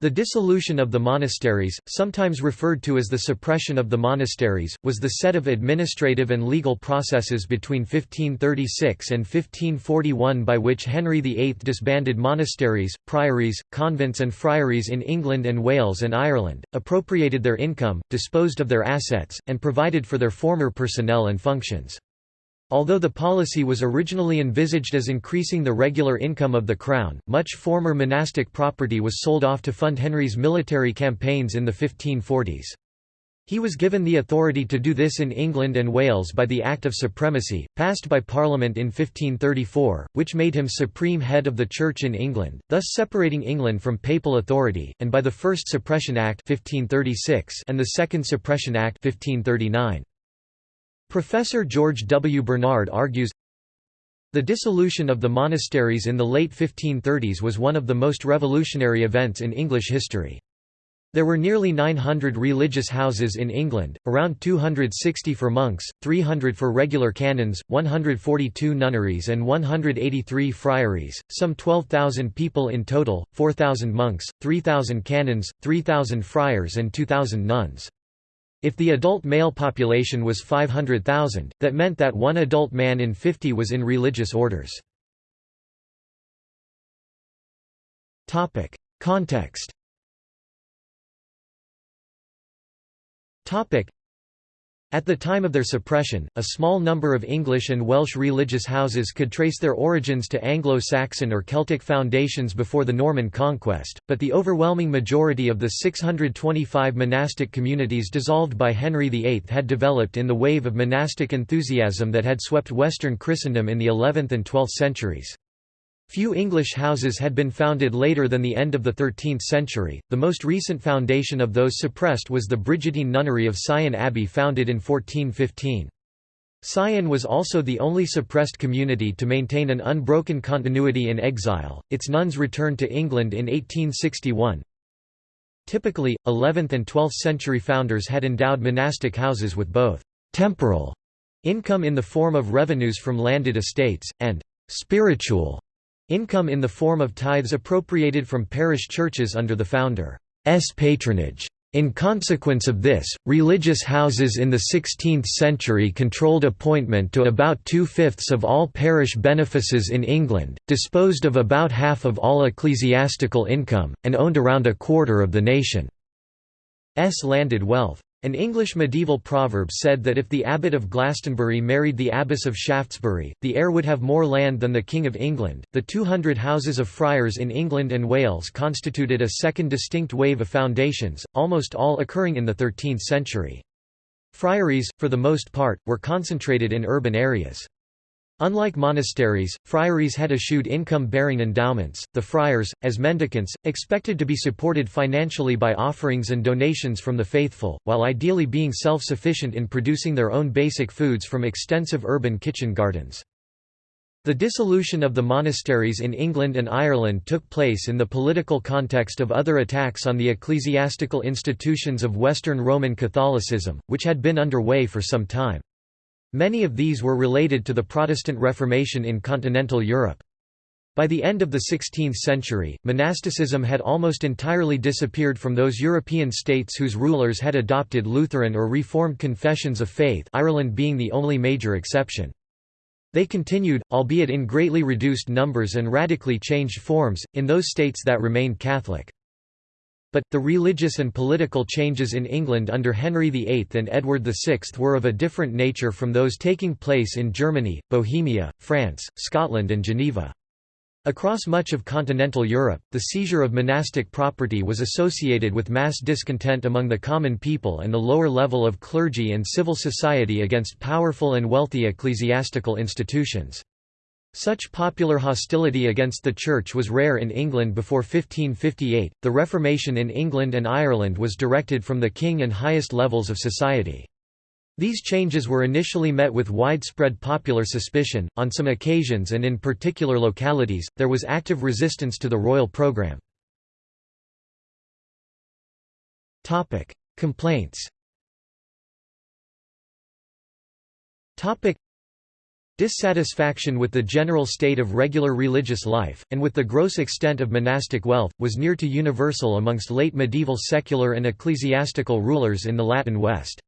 The dissolution of the monasteries, sometimes referred to as the suppression of the monasteries, was the set of administrative and legal processes between 1536 and 1541 by which Henry VIII disbanded monasteries, priories, convents and friaries in England and Wales and Ireland, appropriated their income, disposed of their assets, and provided for their former personnel and functions. Although the policy was originally envisaged as increasing the regular income of the crown, much former monastic property was sold off to fund Henry's military campaigns in the 1540s. He was given the authority to do this in England and Wales by the Act of Supremacy, passed by Parliament in 1534, which made him supreme head of the Church in England, thus separating England from papal authority, and by the First Suppression Act 1536 and the Second Suppression Act 1539. Professor George W. Bernard argues, the dissolution of the monasteries in the late 1530s was one of the most revolutionary events in English history. There were nearly 900 religious houses in England, around 260 for monks, 300 for regular canons, 142 nunneries and 183 friaries, some 12,000 people in total, 4,000 monks, 3,000 canons, 3,000 friars and 2,000 nuns. If the adult male population was 500,000, that meant that one adult man in 50 was in religious orders. Context at the time of their suppression, a small number of English and Welsh religious houses could trace their origins to Anglo-Saxon or Celtic foundations before the Norman conquest, but the overwhelming majority of the 625 monastic communities dissolved by Henry VIII had developed in the wave of monastic enthusiasm that had swept Western Christendom in the 11th and 12th centuries. Few English houses had been founded later than the end of the 13th century. The most recent foundation of those suppressed was the Brigidine Nunnery of Syon Abbey founded in 1415. Syon was also the only suppressed community to maintain an unbroken continuity in exile. Its nuns returned to England in 1861. Typically, 11th and 12th century founders had endowed monastic houses with both temporal income in the form of revenues from landed estates, and spiritual Income in the form of tithes appropriated from parish churches under the founder's patronage. In consequence of this, religious houses in the 16th century controlled appointment to about two-fifths of all parish benefices in England, disposed of about half of all ecclesiastical income, and owned around a quarter of the nation's landed wealth. An English medieval proverb said that if the abbot of Glastonbury married the abbess of Shaftesbury, the heir would have more land than the King of England. The 200 houses of friars in England and Wales constituted a second distinct wave of foundations, almost all occurring in the 13th century. Friaries, for the most part, were concentrated in urban areas. Unlike monasteries, friaries had eschewed income-bearing endowments, the friars, as mendicants, expected to be supported financially by offerings and donations from the faithful, while ideally being self-sufficient in producing their own basic foods from extensive urban kitchen gardens. The dissolution of the monasteries in England and Ireland took place in the political context of other attacks on the ecclesiastical institutions of Western Roman Catholicism, which had been underway for some time. Many of these were related to the Protestant Reformation in continental Europe. By the end of the 16th century, monasticism had almost entirely disappeared from those European states whose rulers had adopted Lutheran or Reformed confessions of faith Ireland being the only major exception. They continued, albeit in greatly reduced numbers and radically changed forms, in those states that remained Catholic. But, the religious and political changes in England under Henry VIII and Edward VI were of a different nature from those taking place in Germany, Bohemia, France, Scotland and Geneva. Across much of continental Europe, the seizure of monastic property was associated with mass discontent among the common people and the lower level of clergy and civil society against powerful and wealthy ecclesiastical institutions. Such popular hostility against the Church was rare in England before 1558. The Reformation in England and Ireland was directed from the king and highest levels of society. These changes were initially met with widespread popular suspicion. On some occasions and in particular localities, there was active resistance to the royal programme. Complaints. Dissatisfaction with the general state of regular religious life, and with the gross extent of monastic wealth, was near to universal amongst late medieval secular and ecclesiastical rulers in the Latin West.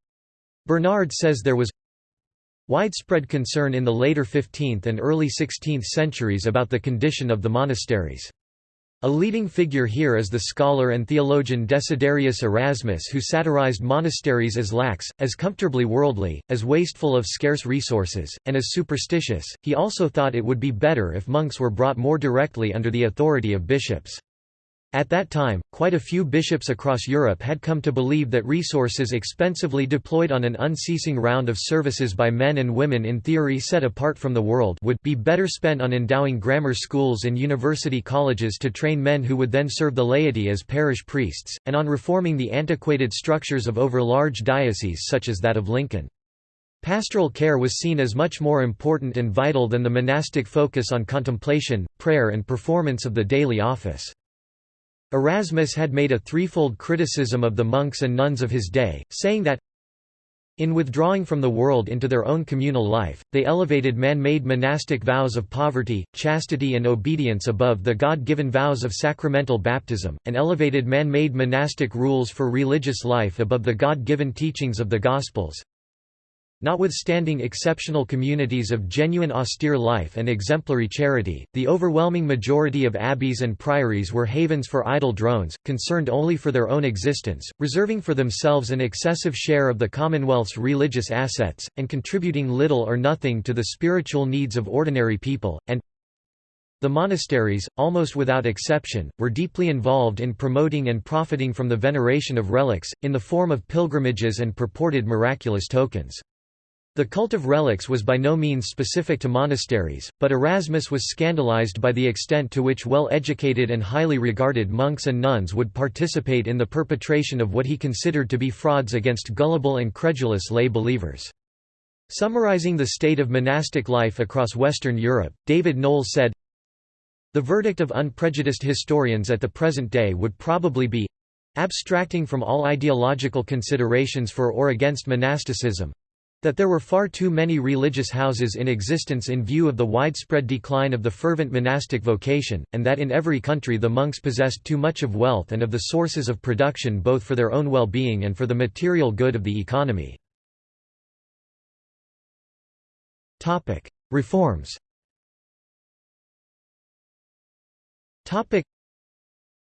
Bernard says there was widespread concern in the later 15th and early 16th centuries about the condition of the monasteries. A leading figure here is the scholar and theologian Desiderius Erasmus who satirized monasteries as lax, as comfortably worldly, as wasteful of scarce resources, and as superstitious. He also thought it would be better if monks were brought more directly under the authority of bishops. At that time, quite a few bishops across Europe had come to believe that resources expensively deployed on an unceasing round of services by men and women in theory set apart from the world would be better spent on endowing grammar schools and university colleges to train men who would then serve the laity as parish priests, and on reforming the antiquated structures of over-large dioceses such as that of Lincoln. Pastoral care was seen as much more important and vital than the monastic focus on contemplation, prayer and performance of the daily office. Erasmus had made a threefold criticism of the monks and nuns of his day, saying that in withdrawing from the world into their own communal life, they elevated man-made monastic vows of poverty, chastity and obedience above the God-given vows of sacramental baptism, and elevated man-made monastic rules for religious life above the God-given teachings of the Gospels. Notwithstanding exceptional communities of genuine austere life and exemplary charity, the overwhelming majority of abbeys and priories were havens for idle drones, concerned only for their own existence, reserving for themselves an excessive share of the Commonwealth's religious assets, and contributing little or nothing to the spiritual needs of ordinary people, and the monasteries, almost without exception, were deeply involved in promoting and profiting from the veneration of relics, in the form of pilgrimages and purported miraculous tokens. The cult of relics was by no means specific to monasteries, but Erasmus was scandalized by the extent to which well-educated and highly regarded monks and nuns would participate in the perpetration of what he considered to be frauds against gullible and credulous lay believers. Summarizing the state of monastic life across Western Europe, David Knowles said, The verdict of unprejudiced historians at the present day would probably be abstracting from all ideological considerations for or against monasticism, that there were far too many religious houses in existence in view of the widespread decline of the fervent monastic vocation, and that in every country the monks possessed too much of wealth and of the sources of production both for their own well-being and for the material good of the economy. Reforms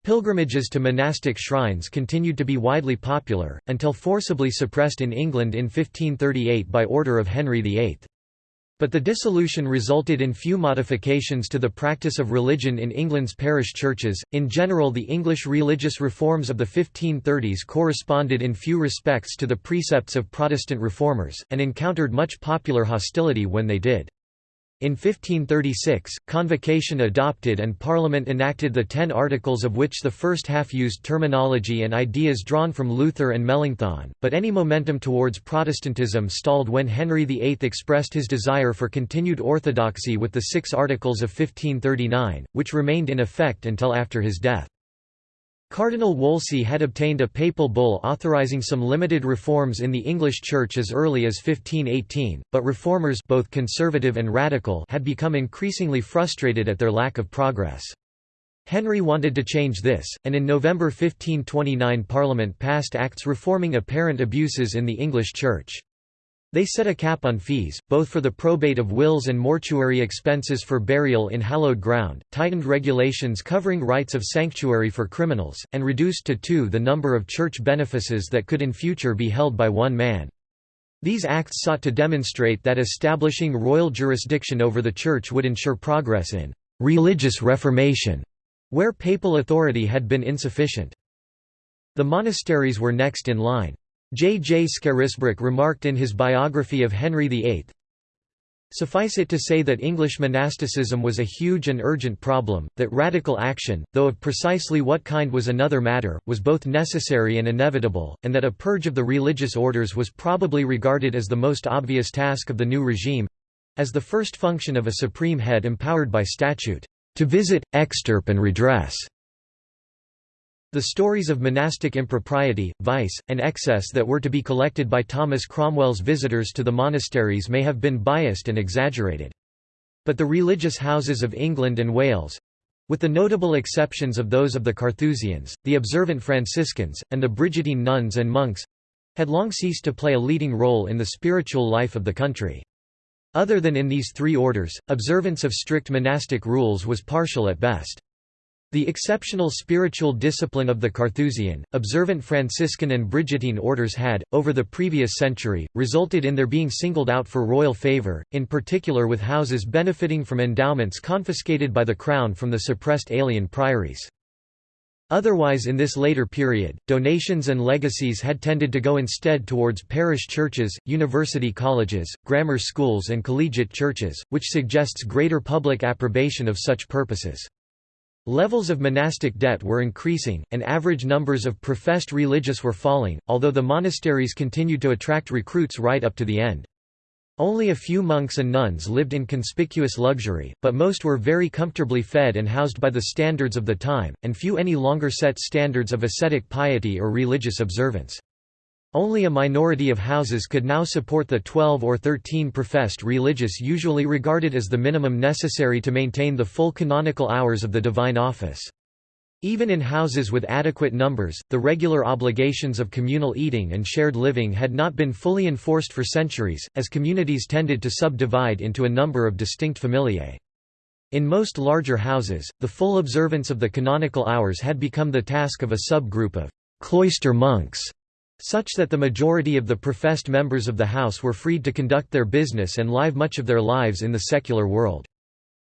Pilgrimages to monastic shrines continued to be widely popular, until forcibly suppressed in England in 1538 by order of Henry VIII. But the dissolution resulted in few modifications to the practice of religion in England's parish churches. In general, the English religious reforms of the 1530s corresponded in few respects to the precepts of Protestant reformers, and encountered much popular hostility when they did. In 1536, Convocation adopted and Parliament enacted the Ten Articles of which the first half used terminology and ideas drawn from Luther and Melanchthon, but any momentum towards Protestantism stalled when Henry VIII expressed his desire for continued orthodoxy with the Six Articles of 1539, which remained in effect until after his death. Cardinal Wolsey had obtained a papal bull authorizing some limited reforms in the English Church as early as 1518, but reformers both conservative and radical had become increasingly frustrated at their lack of progress. Henry wanted to change this, and in November 1529 Parliament passed acts reforming apparent abuses in the English Church. They set a cap on fees, both for the probate of wills and mortuary expenses for burial in hallowed ground, tightened regulations covering rights of sanctuary for criminals, and reduced to two the number of church benefices that could in future be held by one man. These acts sought to demonstrate that establishing royal jurisdiction over the Church would ensure progress in «religious reformation», where papal authority had been insufficient. The monasteries were next in line. J. J. Scarisbrick remarked in his biography of Henry VIII, Suffice it to say that English monasticism was a huge and urgent problem, that radical action, though of precisely what kind was another matter, was both necessary and inevitable, and that a purge of the religious orders was probably regarded as the most obvious task of the new regime—as the first function of a supreme head empowered by statute, to visit, extirp and redress the stories of monastic impropriety, vice, and excess that were to be collected by Thomas Cromwell's visitors to the monasteries may have been biased and exaggerated. But the religious houses of England and Wales—with the notable exceptions of those of the Carthusians, the observant Franciscans, and the Brigittine nuns and monks—had long ceased to play a leading role in the spiritual life of the country. Other than in these three orders, observance of strict monastic rules was partial at best. The exceptional spiritual discipline of the Carthusian, observant Franciscan and Brigittine orders had, over the previous century, resulted in their being singled out for royal favour, in particular with houses benefiting from endowments confiscated by the crown from the suppressed alien priories. Otherwise in this later period, donations and legacies had tended to go instead towards parish churches, university colleges, grammar schools and collegiate churches, which suggests greater public approbation of such purposes. Levels of monastic debt were increasing, and average numbers of professed religious were falling, although the monasteries continued to attract recruits right up to the end. Only a few monks and nuns lived in conspicuous luxury, but most were very comfortably fed and housed by the standards of the time, and few any longer set standards of ascetic piety or religious observance. Only a minority of houses could now support the 12 or 13 professed religious usually regarded as the minimum necessary to maintain the full canonical hours of the divine office. Even in houses with adequate numbers, the regular obligations of communal eating and shared living had not been fully enforced for centuries, as communities tended to subdivide into a number of distinct familiae. In most larger houses, the full observance of the canonical hours had become the task of a subgroup of cloister monks such that the majority of the professed members of the house were freed to conduct their business and live much of their lives in the secular world.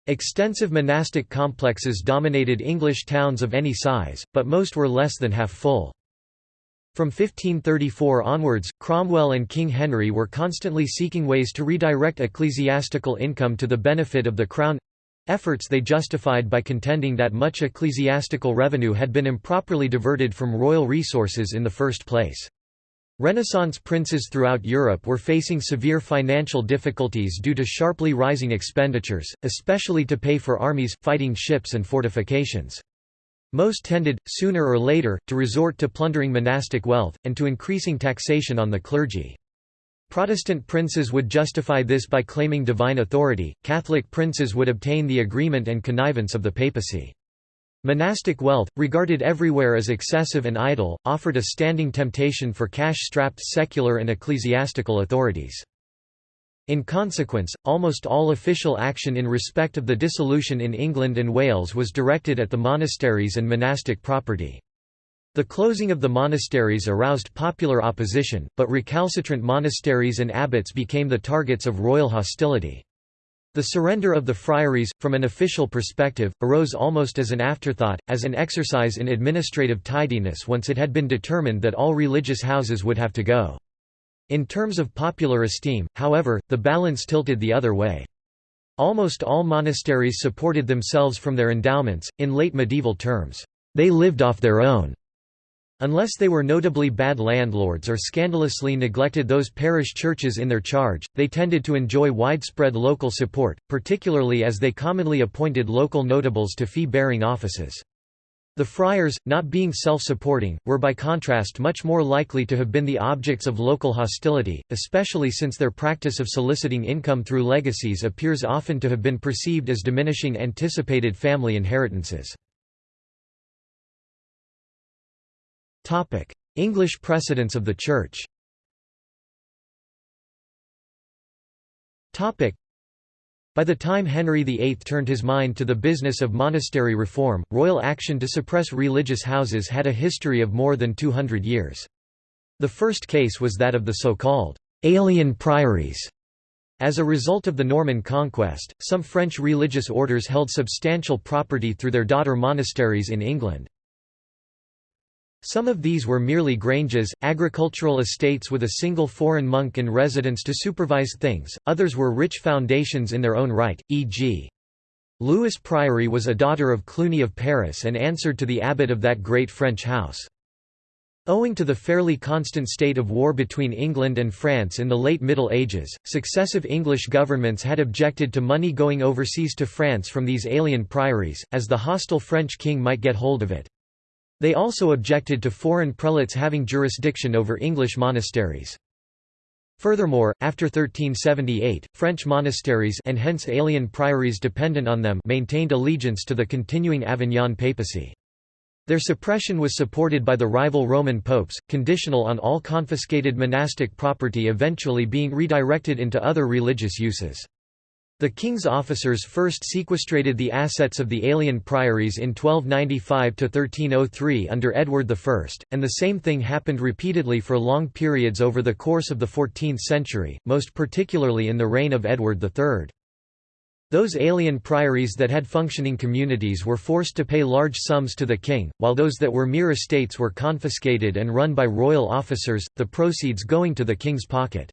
Extensive monastic complexes dominated English towns of any size, but most were less than half full. From 1534 onwards, Cromwell and King Henry were constantly seeking ways to redirect ecclesiastical income to the benefit of the Crown—efforts they justified by contending that much ecclesiastical revenue had been improperly diverted from royal resources in the first place. Renaissance princes throughout Europe were facing severe financial difficulties due to sharply rising expenditures, especially to pay for armies, fighting ships and fortifications. Most tended, sooner or later, to resort to plundering monastic wealth, and to increasing taxation on the clergy. Protestant princes would justify this by claiming divine authority, Catholic princes would obtain the agreement and connivance of the papacy. Monastic wealth, regarded everywhere as excessive and idle, offered a standing temptation for cash-strapped secular and ecclesiastical authorities. In consequence, almost all official action in respect of the dissolution in England and Wales was directed at the monasteries and monastic property. The closing of the monasteries aroused popular opposition, but recalcitrant monasteries and abbots became the targets of royal hostility. The surrender of the friaries, from an official perspective, arose almost as an afterthought, as an exercise in administrative tidiness once it had been determined that all religious houses would have to go. In terms of popular esteem, however, the balance tilted the other way. Almost all monasteries supported themselves from their endowments, in late medieval terms, they lived off their own. Unless they were notably bad landlords or scandalously neglected those parish churches in their charge, they tended to enjoy widespread local support, particularly as they commonly appointed local notables to fee-bearing offices. The friars, not being self-supporting, were by contrast much more likely to have been the objects of local hostility, especially since their practice of soliciting income through legacies appears often to have been perceived as diminishing anticipated family inheritances. English precedents of the Church by the time Henry VIII turned his mind to the business of monastery reform, royal action to suppress religious houses had a history of more than 200 years. The first case was that of the so-called «alien priories». As a result of the Norman conquest, some French religious orders held substantial property through their daughter monasteries in England. Some of these were merely granges, agricultural estates with a single foreign monk in residence to supervise things, others were rich foundations in their own right, e.g. Lewes Priory was a daughter of Cluny of Paris and answered to the abbot of that great French house. Owing to the fairly constant state of war between England and France in the late Middle Ages, successive English governments had objected to money going overseas to France from these alien priories, as the hostile French king might get hold of it. They also objected to foreign prelates having jurisdiction over English monasteries. Furthermore, after 1378, French monasteries and hence alien priories dependent on them maintained allegiance to the continuing Avignon papacy. Their suppression was supported by the rival Roman popes, conditional on all confiscated monastic property eventually being redirected into other religious uses. The king's officers first sequestrated the assets of the alien priories in 1295–1303 under Edward I, and the same thing happened repeatedly for long periods over the course of the 14th century, most particularly in the reign of Edward III. Those alien priories that had functioning communities were forced to pay large sums to the king, while those that were mere estates were confiscated and run by royal officers, the proceeds going to the king's pocket.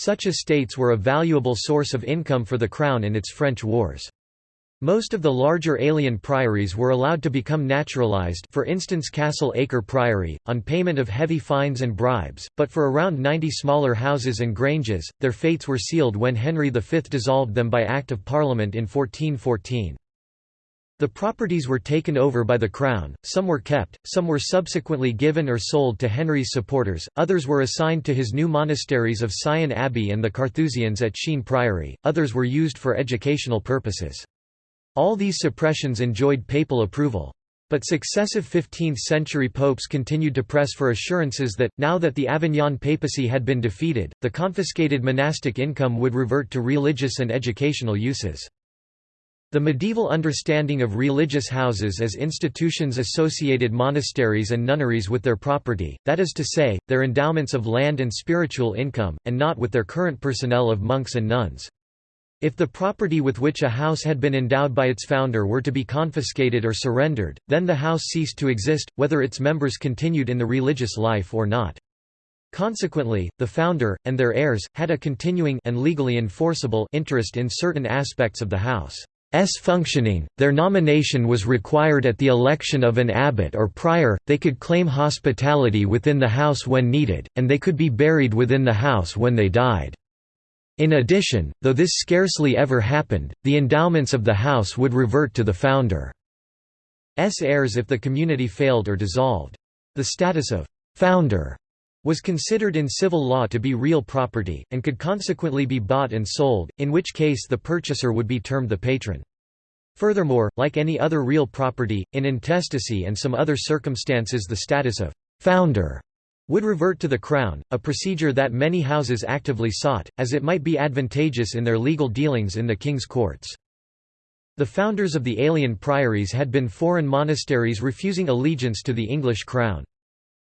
Such estates were a valuable source of income for the crown in its French wars. Most of the larger alien priories were allowed to become naturalized for instance Castle Acre Priory, on payment of heavy fines and bribes, but for around 90 smaller houses and granges, their fates were sealed when Henry V dissolved them by Act of Parliament in 1414. The properties were taken over by the Crown, some were kept, some were subsequently given or sold to Henry's supporters, others were assigned to his new monasteries of Syon Abbey and the Carthusians at Sheen Priory, others were used for educational purposes. All these suppressions enjoyed papal approval. But successive 15th-century popes continued to press for assurances that, now that the Avignon papacy had been defeated, the confiscated monastic income would revert to religious and educational uses. The medieval understanding of religious houses as institutions associated monasteries and nunneries with their property, that is to say, their endowments of land and spiritual income, and not with their current personnel of monks and nuns. If the property with which a house had been endowed by its founder were to be confiscated or surrendered, then the house ceased to exist, whether its members continued in the religious life or not. Consequently, the founder, and their heirs, had a continuing and legally enforceable interest in certain aspects of the house. S functioning, their nomination was required at the election of an abbot or prior, they could claim hospitality within the house when needed, and they could be buried within the house when they died. In addition, though this scarcely ever happened, the endowments of the house would revert to the founder's heirs if the community failed or dissolved. The status of «founder» was considered in civil law to be real property, and could consequently be bought and sold, in which case the purchaser would be termed the patron. Furthermore, like any other real property, in intestacy and some other circumstances the status of «founder» would revert to the Crown, a procedure that many houses actively sought, as it might be advantageous in their legal dealings in the king's courts. The founders of the alien priories had been foreign monasteries refusing allegiance to the English crown.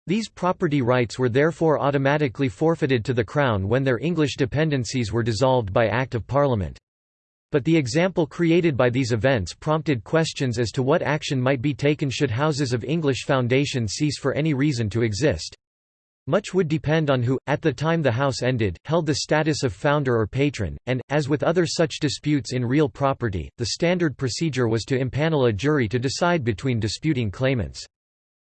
These property rights were therefore automatically forfeited to the Crown when their English dependencies were dissolved by Act of Parliament. But the example created by these events prompted questions as to what action might be taken should houses of English foundation cease for any reason to exist. Much would depend on who, at the time the house ended, held the status of founder or patron, and, as with other such disputes in real property, the standard procedure was to impanel a jury to decide between disputing claimants.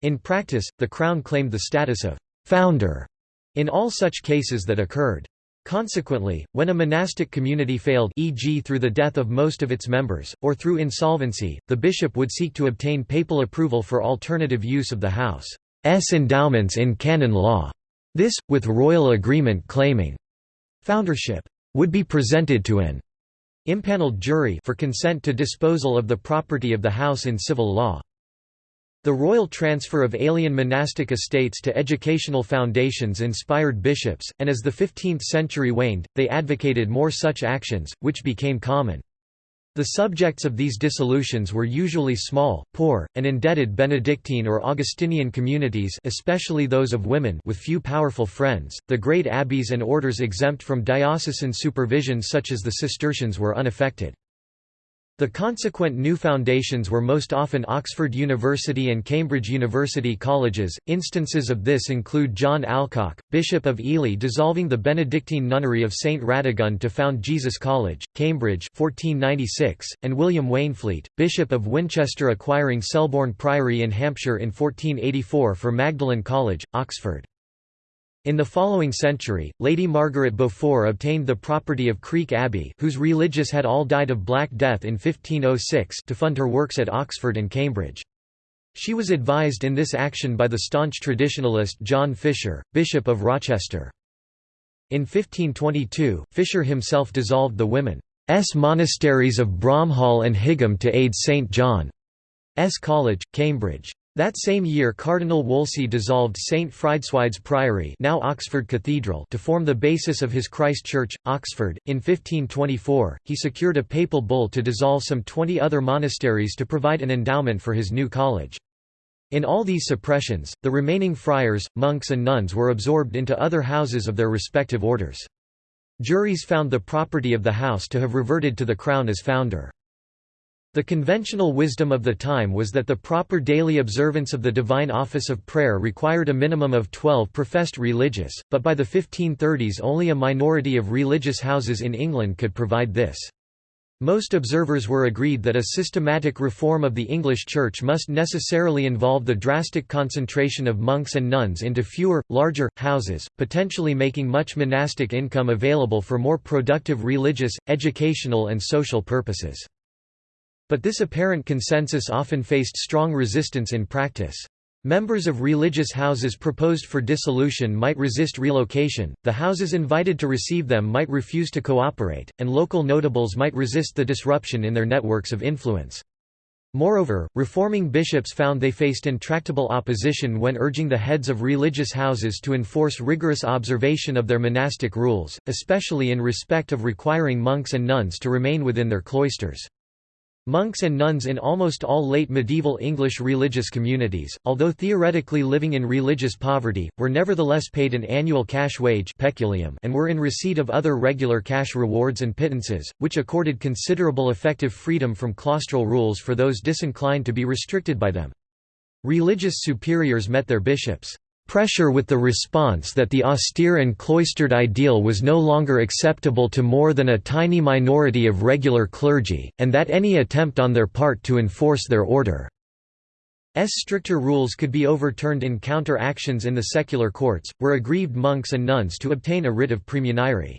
In practice, the Crown claimed the status of «founder» in all such cases that occurred. Consequently, when a monastic community failed e.g. through the death of most of its members, or through insolvency, the bishop would seek to obtain papal approval for alternative use of the house's endowments in canon law. This, with royal agreement claiming foundership, would be presented to an impaneled jury for consent to disposal of the property of the house in civil law. The royal transfer of alien monastic estates to educational foundations inspired bishops, and as the 15th century waned, they advocated more such actions, which became common. The subjects of these dissolutions were usually small, poor, and indebted Benedictine or Augustinian communities especially those of women with few powerful friends. The great abbeys and orders exempt from diocesan supervision such as the Cistercians were unaffected. The consequent new foundations were most often Oxford University and Cambridge University colleges. Instances of this include John Alcock, Bishop of Ely dissolving the Benedictine nunnery of St Radegund to found Jesus College, Cambridge 1496, and William Waynflete, Bishop of Winchester acquiring Selborne Priory in Hampshire in 1484 for Magdalen College, Oxford. In the following century, Lady Margaret Beaufort obtained the property of Creake Abbey whose religious had all died of Black Death in 1506 to fund her works at Oxford and Cambridge. She was advised in this action by the staunch traditionalist John Fisher, Bishop of Rochester. In 1522, Fisher himself dissolved the women's monasteries of Bromhall and Higham to aid St. John's College, Cambridge. That same year Cardinal Wolsey dissolved St. Frideswide's Priory now Oxford Cathedral to form the basis of his Christ Church, Oxford. In 1524, he secured a papal bull to dissolve some twenty other monasteries to provide an endowment for his new college. In all these suppressions, the remaining friars, monks and nuns were absorbed into other houses of their respective orders. Juries found the property of the house to have reverted to the crown as founder. The conventional wisdom of the time was that the proper daily observance of the divine office of prayer required a minimum of 12 professed religious, but by the 1530s only a minority of religious houses in England could provide this. Most observers were agreed that a systematic reform of the English Church must necessarily involve the drastic concentration of monks and nuns into fewer, larger, houses, potentially making much monastic income available for more productive religious, educational and social purposes. But this apparent consensus often faced strong resistance in practice. Members of religious houses proposed for dissolution might resist relocation, the houses invited to receive them might refuse to cooperate, and local notables might resist the disruption in their networks of influence. Moreover, reforming bishops found they faced intractable opposition when urging the heads of religious houses to enforce rigorous observation of their monastic rules, especially in respect of requiring monks and nuns to remain within their cloisters. Monks and nuns in almost all late medieval English religious communities, although theoretically living in religious poverty, were nevertheless paid an annual cash wage peculium and were in receipt of other regular cash rewards and pittances, which accorded considerable effective freedom from claustral rules for those disinclined to be restricted by them. Religious superiors met their bishops' pressure with the response that the austere and cloistered ideal was no longer acceptable to more than a tiny minority of regular clergy, and that any attempt on their part to enforce their order's stricter rules could be overturned in counter-actions in the secular courts, were aggrieved monks and nuns to obtain a writ of praemunire.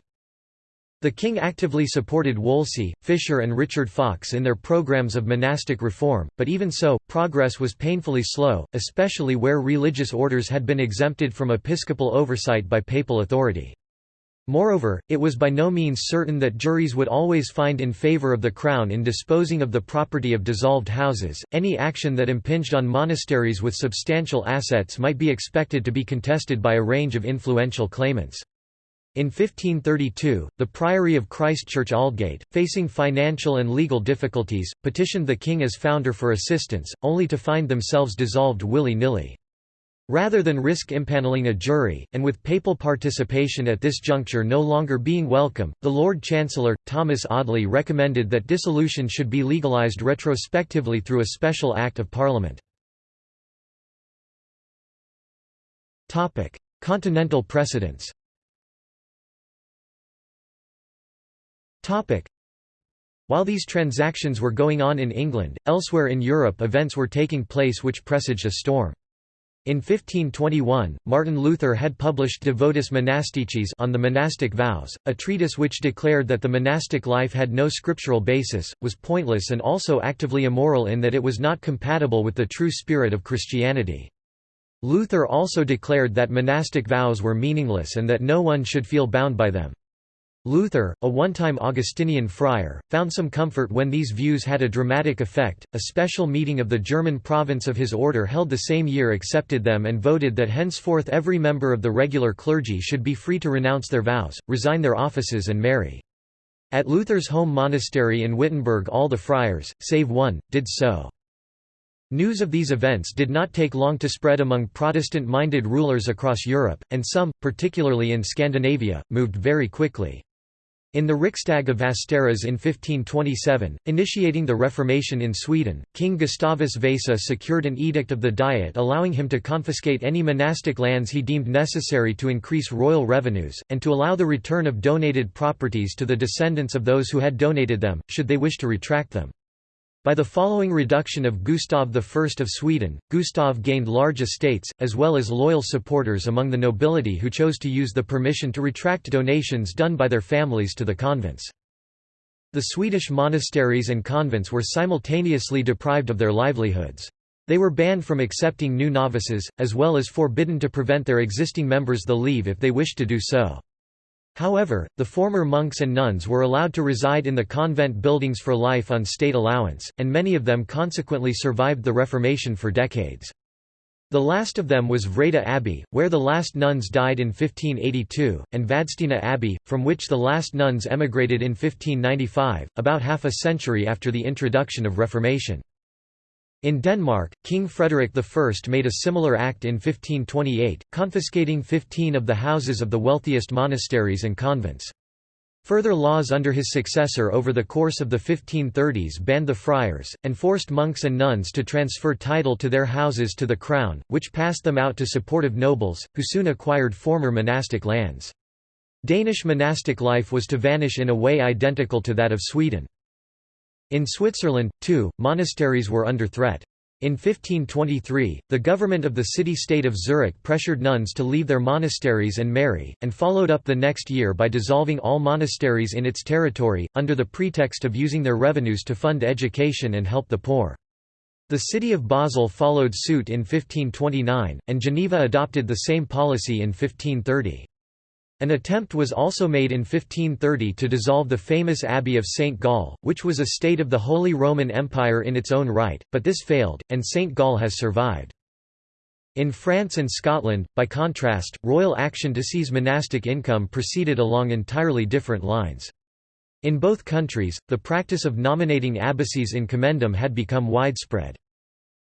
The king actively supported Wolsey, Fisher and Richard Fox in their programs of monastic reform, but even so, progress was painfully slow, especially where religious orders had been exempted from episcopal oversight by papal authority. Moreover, it was by no means certain that juries would always find in favor of the crown in disposing of the property of dissolved houses. Any action that impinged on monasteries with substantial assets might be expected to be contested by a range of influential claimants. In 1532, the Priory of Christchurch Aldgate, facing financial and legal difficulties, petitioned the king as founder for assistance, only to find themselves dissolved willy-nilly. Rather than risk impaneling a jury, and with papal participation at this juncture no longer being welcome, the Lord Chancellor, Thomas Audley recommended that dissolution should be legalised retrospectively through a special Act of Parliament. Continental precedents While these transactions were going on in England, elsewhere in Europe events were taking place which presaged a storm. In 1521, Martin Luther had published De Votis Monasticis on the monastic vows, a treatise which declared that the monastic life had no scriptural basis, was pointless and also actively immoral in that it was not compatible with the true spirit of Christianity. Luther also declared that monastic vows were meaningless and that no one should feel bound by them. Luther, a one-time Augustinian friar, found some comfort when these views had a dramatic effect. A special meeting of the German province of his order held the same year accepted them and voted that henceforth every member of the regular clergy should be free to renounce their vows, resign their offices and marry. At Luther's home monastery in Wittenberg all the friars, save one, did so. News of these events did not take long to spread among Protestant-minded rulers across Europe, and some, particularly in Scandinavia, moved very quickly. In the Riksdag of Västerås in 1527, initiating the Reformation in Sweden, King Gustavus Vasa secured an edict of the Diet allowing him to confiscate any monastic lands he deemed necessary to increase royal revenues, and to allow the return of donated properties to the descendants of those who had donated them, should they wish to retract them. By the following reduction of Gustav I of Sweden, Gustav gained large estates, as well as loyal supporters among the nobility who chose to use the permission to retract donations done by their families to the convents. The Swedish monasteries and convents were simultaneously deprived of their livelihoods. They were banned from accepting new novices, as well as forbidden to prevent their existing members the leave if they wished to do so. However, the former monks and nuns were allowed to reside in the convent buildings for life on state allowance, and many of them consequently survived the Reformation for decades. The last of them was Vreta Abbey, where the last nuns died in 1582, and Vadstena Abbey, from which the last nuns emigrated in 1595, about half a century after the introduction of Reformation. In Denmark, King Frederick I made a similar act in 1528, confiscating 15 of the houses of the wealthiest monasteries and convents. Further laws under his successor over the course of the 1530s banned the friars, and forced monks and nuns to transfer title to their houses to the crown, which passed them out to supportive nobles, who soon acquired former monastic lands. Danish monastic life was to vanish in a way identical to that of Sweden. In Switzerland, too, monasteries were under threat. In 1523, the government of the city-state of Zurich pressured nuns to leave their monasteries and marry, and followed up the next year by dissolving all monasteries in its territory, under the pretext of using their revenues to fund education and help the poor. The city of Basel followed suit in 1529, and Geneva adopted the same policy in 1530. An attempt was also made in 1530 to dissolve the famous Abbey of St. Gall, which was a state of the Holy Roman Empire in its own right, but this failed, and St. Gall has survived. In France and Scotland, by contrast, royal action to seize monastic income proceeded along entirely different lines. In both countries, the practice of nominating abbacies in commendam had become widespread.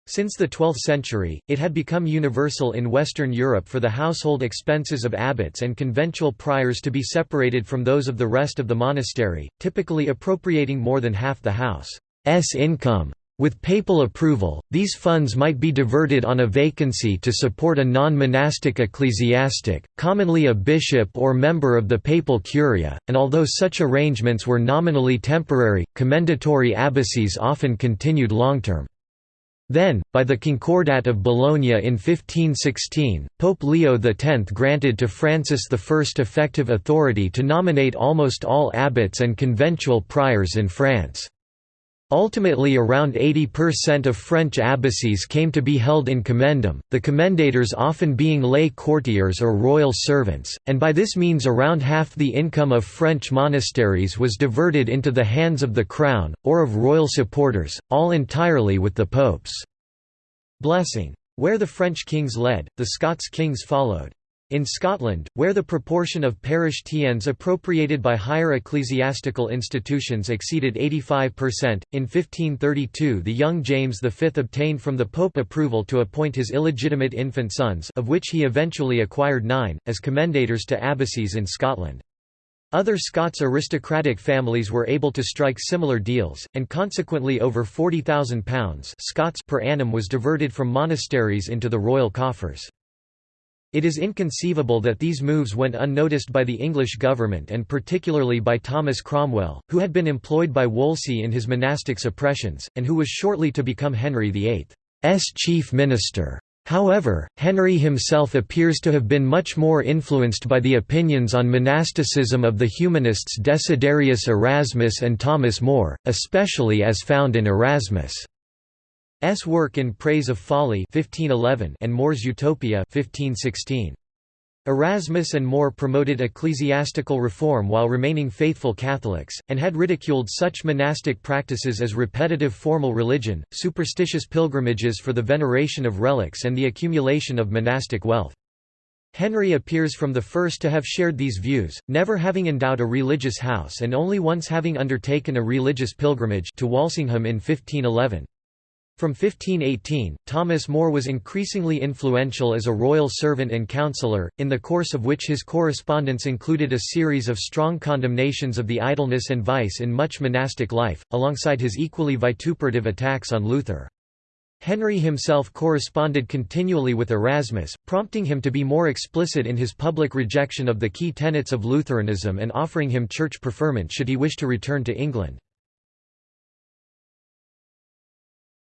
Since the 12th century, it had become universal in Western Europe for the household expenses of abbots and conventual priors to be separated from those of the rest of the monastery, typically appropriating more than half the house's income. With papal approval, these funds might be diverted on a vacancy to support a non-monastic ecclesiastic, commonly a bishop or member of the papal curia, and although such arrangements were nominally temporary, commendatory abbacies often continued long-term. Then, by the Concordat of Bologna in 1516, Pope Leo X granted to Francis I effective authority to nominate almost all abbots and conventual priors in France. Ultimately around 80% of French abbacies came to be held in commendam, the commendators often being lay courtiers or royal servants, and by this means around half the income of French monasteries was diverted into the hands of the crown, or of royal supporters, all entirely with the pope's blessing. Where the French kings led, the Scots kings followed. In Scotland, where the proportion of parish teinds appropriated by higher ecclesiastical institutions exceeded 85%, in 1532 the young James V obtained from the Pope approval to appoint his illegitimate infant sons of which he eventually acquired nine, as commendators to abbacies in Scotland. Other Scots aristocratic families were able to strike similar deals, and consequently over £40,000 Scots per annum was diverted from monasteries into the royal coffers. It is inconceivable that these moves went unnoticed by the English government and particularly by Thomas Cromwell, who had been employed by Wolsey in his monastic suppressions, and who was shortly to become Henry VIII's chief minister. However, Henry himself appears to have been much more influenced by the opinions on monasticism of the humanists Desiderius Erasmus and Thomas More, especially as found in Erasmus' S work in Praise of Folly 1511 and More's Utopia 1516. Erasmus and More promoted ecclesiastical reform while remaining faithful Catholics, and had ridiculed such monastic practices as repetitive formal religion, superstitious pilgrimages for the veneration of relics and the accumulation of monastic wealth. Henry appears from the first to have shared these views, never having endowed a religious house and only once having undertaken a religious pilgrimage to Walsingham in 1511. From 1518, Thomas More was increasingly influential as a royal servant and counsellor, in the course of which his correspondence included a series of strong condemnations of the idleness and vice in much monastic life, alongside his equally vituperative attacks on Luther. Henry himself corresponded continually with Erasmus, prompting him to be more explicit in his public rejection of the key tenets of Lutheranism and offering him church preferment should he wish to return to England.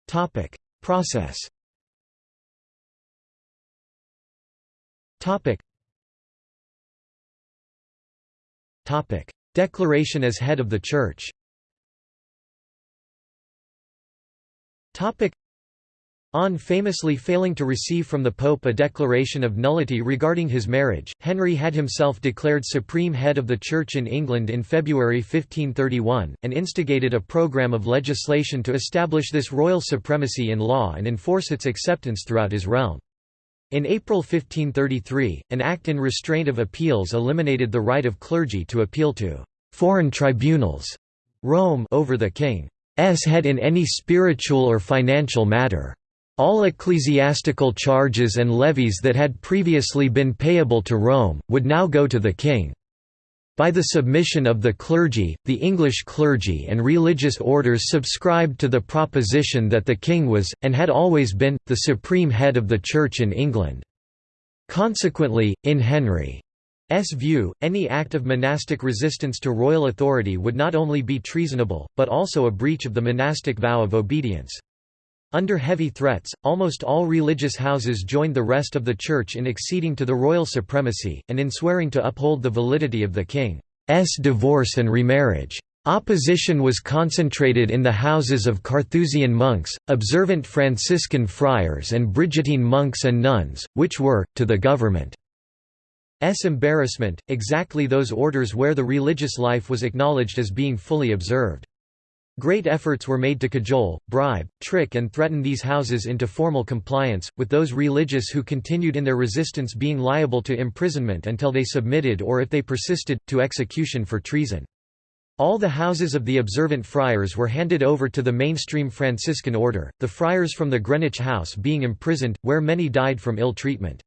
Topic: Process. Topic. Topic: Declaration as head of the Church. Topic: On famously failing to receive from the Pope a declaration of nullity regarding his marriage, Henry had himself declared supreme head of the Church in England in February 1531, and instigated a programme of legislation to establish this royal supremacy in law and enforce its acceptance throughout his realm. In April 1533, an act in restraint of appeals eliminated the right of clergy to appeal to «foreign tribunals» Rome over the king's head in any spiritual or financial matter. All ecclesiastical charges and levies that had previously been payable to Rome, would now go to the king. By the submission of the clergy, the English clergy and religious orders subscribed to the proposition that the king was, and had always been, the supreme head of the Church in England. Consequently, in Henry's view, any act of monastic resistance to royal authority would not only be treasonable, but also a breach of the monastic vow of obedience. Under heavy threats, almost all religious houses joined the rest of the Church in acceding to the royal supremacy, and in swearing to uphold the validity of the king's divorce and remarriage. Opposition was concentrated in the houses of Carthusian monks, observant Franciscan friars and Brigittine monks and nuns, which were, to the government's embarrassment, exactly those orders where the religious life was acknowledged as being fully observed. Great efforts were made to cajole, bribe, trick and threaten these houses into formal compliance, with those religious who continued in their resistance being liable to imprisonment until they submitted or if they persisted, to execution for treason. All the houses of the observant friars were handed over to the mainstream Franciscan order, the friars from the Greenwich House being imprisoned, where many died from ill treatment.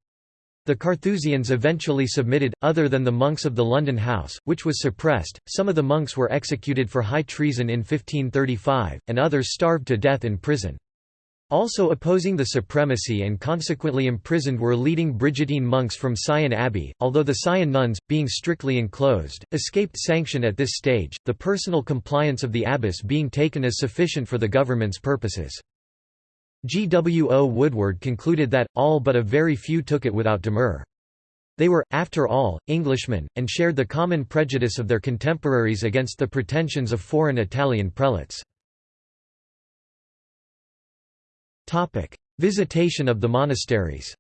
The Carthusians eventually submitted, other than the monks of the London House, which was suppressed, some of the monks were executed for high treason in 1535, and others starved to death in prison. Also opposing the supremacy and consequently imprisoned were leading Brigittine monks from Syon Abbey, although the Syon nuns, being strictly enclosed, escaped sanction at this stage, the personal compliance of the abbess being taken as sufficient for the government's purposes. G. W. O. Woodward concluded that, all but a very few took it without demur. They were, after all, Englishmen, and shared the common prejudice of their contemporaries against the pretensions of foreign Italian prelates. Visitation of the monasteries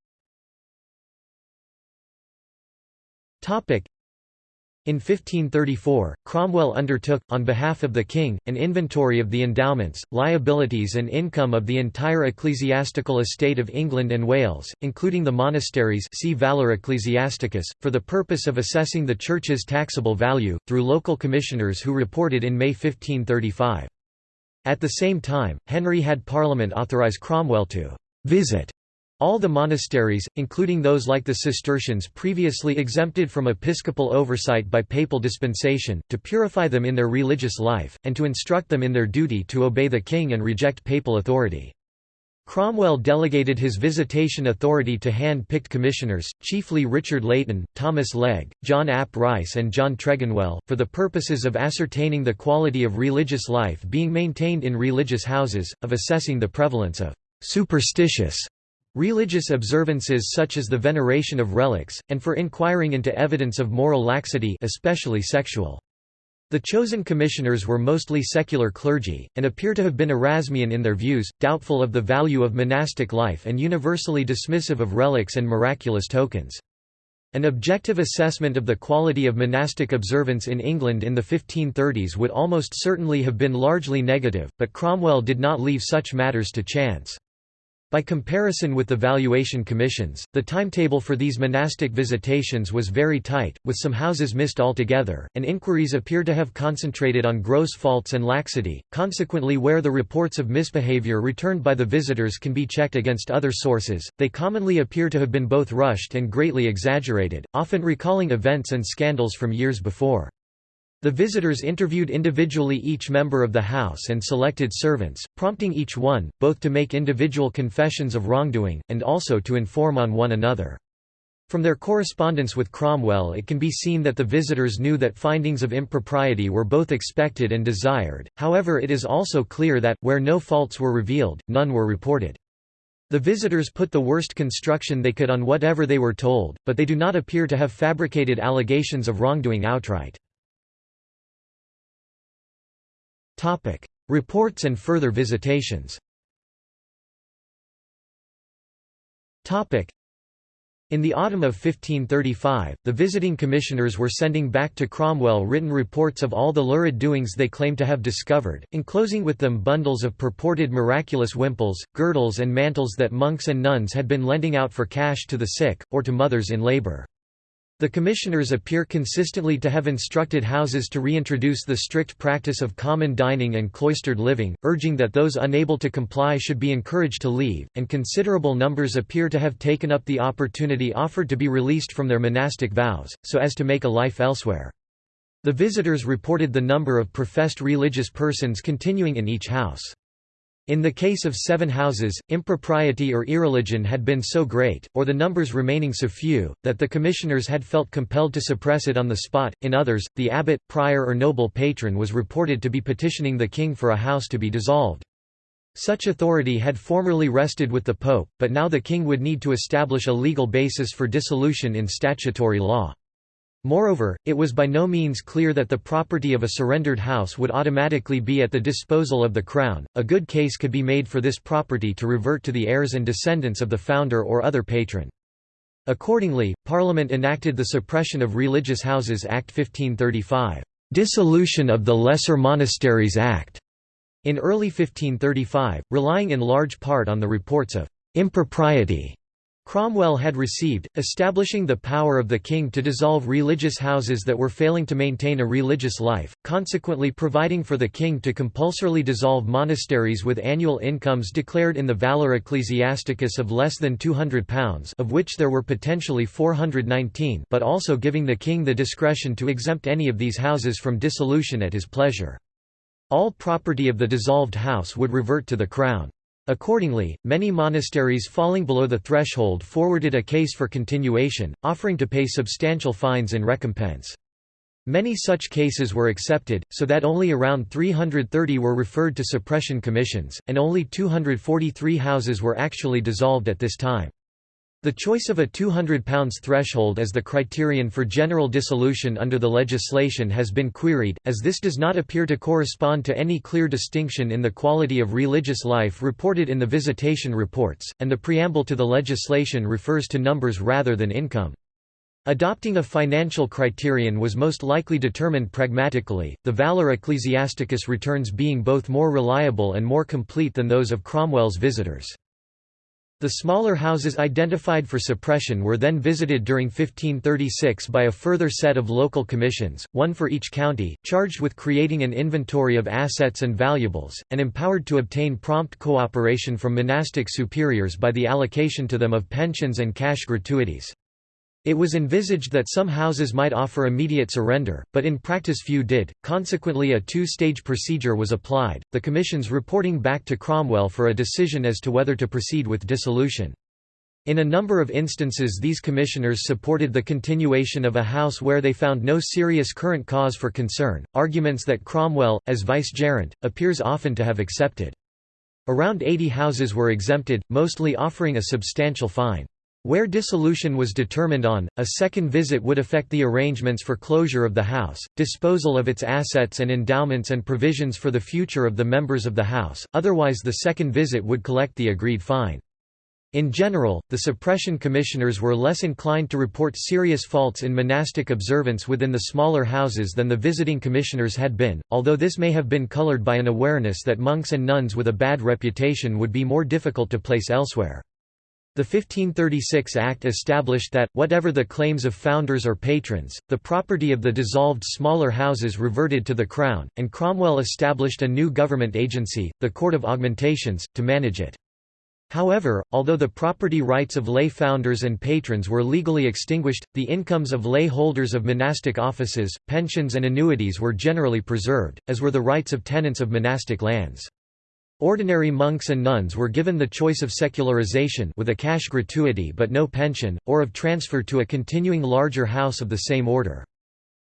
in 1534, Cromwell undertook, on behalf of the king, an inventory of the endowments, liabilities and income of the entire ecclesiastical estate of England and Wales, including the monasteries see Valor Ecclesiasticus, for the purpose of assessing the Church's taxable value, through local commissioners who reported in May 1535. At the same time, Henry had Parliament authorise Cromwell to «visit» All the monasteries, including those like the Cistercians previously exempted from episcopal oversight by papal dispensation, to purify them in their religious life, and to instruct them in their duty to obey the king and reject papal authority. Cromwell delegated his visitation authority to hand-picked commissioners, chiefly Richard Layton, Thomas Legge, John ap Rice and John Tregonwell, for the purposes of ascertaining the quality of religious life being maintained in religious houses, of assessing the prevalence of «superstitious» Religious observances such as the veneration of relics, and for inquiring into evidence of moral laxity especially sexual. The chosen commissioners were mostly secular clergy, and appear to have been Erasmian in their views, doubtful of the value of monastic life and universally dismissive of relics and miraculous tokens. An objective assessment of the quality of monastic observance in England in the 1530s would almost certainly have been largely negative, but Cromwell did not leave such matters to chance. By comparison with the valuation commissions, the timetable for these monastic visitations was very tight, with some houses missed altogether, and inquiries appear to have concentrated on gross faults and laxity, consequently where the reports of misbehavior returned by the visitors can be checked against other sources, they commonly appear to have been both rushed and greatly exaggerated, often recalling events and scandals from years before. The visitors interviewed individually each member of the house and selected servants, prompting each one, both to make individual confessions of wrongdoing, and also to inform on one another. From their correspondence with Cromwell it can be seen that the visitors knew that findings of impropriety were both expected and desired, however it is also clear that, where no faults were revealed, none were reported. The visitors put the worst construction they could on whatever they were told, but they do not appear to have fabricated allegations of wrongdoing outright. Reports and further visitations. Topic: In the autumn of 1535, the visiting commissioners were sending back to Cromwell written reports of all the lurid doings they claimed to have discovered, enclosing with them bundles of purported miraculous wimples, girdles and mantles that monks and nuns had been lending out for cash to the sick, or to mothers in labour. The commissioners appear consistently to have instructed houses to reintroduce the strict practice of common dining and cloistered living, urging that those unable to comply should be encouraged to leave, and considerable numbers appear to have taken up the opportunity offered to be released from their monastic vows, so as to make a life elsewhere. The visitors reported the number of professed religious persons continuing in each house. In the case of seven houses, impropriety or irreligion had been so great, or the numbers remaining so few, that the commissioners had felt compelled to suppress it on the spot. In others, the abbot, prior or noble patron was reported to be petitioning the king for a house to be dissolved. Such authority had formerly rested with the pope, but now the king would need to establish a legal basis for dissolution in statutory law. Moreover, it was by no means clear that the property of a surrendered house would automatically be at the disposal of the Crown, a good case could be made for this property to revert to the heirs and descendants of the founder or other patron. Accordingly, Parliament enacted the Suppression of Religious Houses Act 1535, "'Dissolution of the Lesser Monasteries Act' in early 1535, relying in large part on the reports of "'impropriety' Cromwell had received, establishing the power of the king to dissolve religious houses that were failing to maintain a religious life, consequently providing for the king to compulsorily dissolve monasteries with annual incomes declared in the Valor Ecclesiasticus of less than £200 of which there were potentially 419 but also giving the king the discretion to exempt any of these houses from dissolution at his pleasure. All property of the dissolved house would revert to the crown. Accordingly, many monasteries falling below the threshold forwarded a case for continuation, offering to pay substantial fines in recompense. Many such cases were accepted, so that only around 330 were referred to suppression commissions, and only 243 houses were actually dissolved at this time. The choice of a £200 threshold as the criterion for general dissolution under the legislation has been queried, as this does not appear to correspond to any clear distinction in the quality of religious life reported in the visitation reports, and the preamble to the legislation refers to numbers rather than income. Adopting a financial criterion was most likely determined pragmatically, the Valor Ecclesiasticus returns being both more reliable and more complete than those of Cromwell's visitors. The smaller houses identified for suppression were then visited during 1536 by a further set of local commissions, one for each county, charged with creating an inventory of assets and valuables, and empowered to obtain prompt cooperation from monastic superiors by the allocation to them of pensions and cash gratuities. It was envisaged that some houses might offer immediate surrender, but in practice few did, consequently a two-stage procedure was applied, the commissions reporting back to Cromwell for a decision as to whether to proceed with dissolution. In a number of instances these commissioners supported the continuation of a house where they found no serious current cause for concern, arguments that Cromwell, as vicegerent, appears often to have accepted. Around 80 houses were exempted, mostly offering a substantial fine. Where dissolution was determined on, a second visit would affect the arrangements for closure of the house, disposal of its assets and endowments and provisions for the future of the members of the house, otherwise the second visit would collect the agreed fine. In general, the suppression commissioners were less inclined to report serious faults in monastic observance within the smaller houses than the visiting commissioners had been, although this may have been colored by an awareness that monks and nuns with a bad reputation would be more difficult to place elsewhere. The 1536 Act established that, whatever the claims of founders or patrons, the property of the dissolved smaller houses reverted to the Crown, and Cromwell established a new government agency, the Court of Augmentations, to manage it. However, although the property rights of lay founders and patrons were legally extinguished, the incomes of lay holders of monastic offices, pensions and annuities were generally preserved, as were the rights of tenants of monastic lands. Ordinary monks and nuns were given the choice of secularization with a cash gratuity but no pension, or of transfer to a continuing larger house of the same order.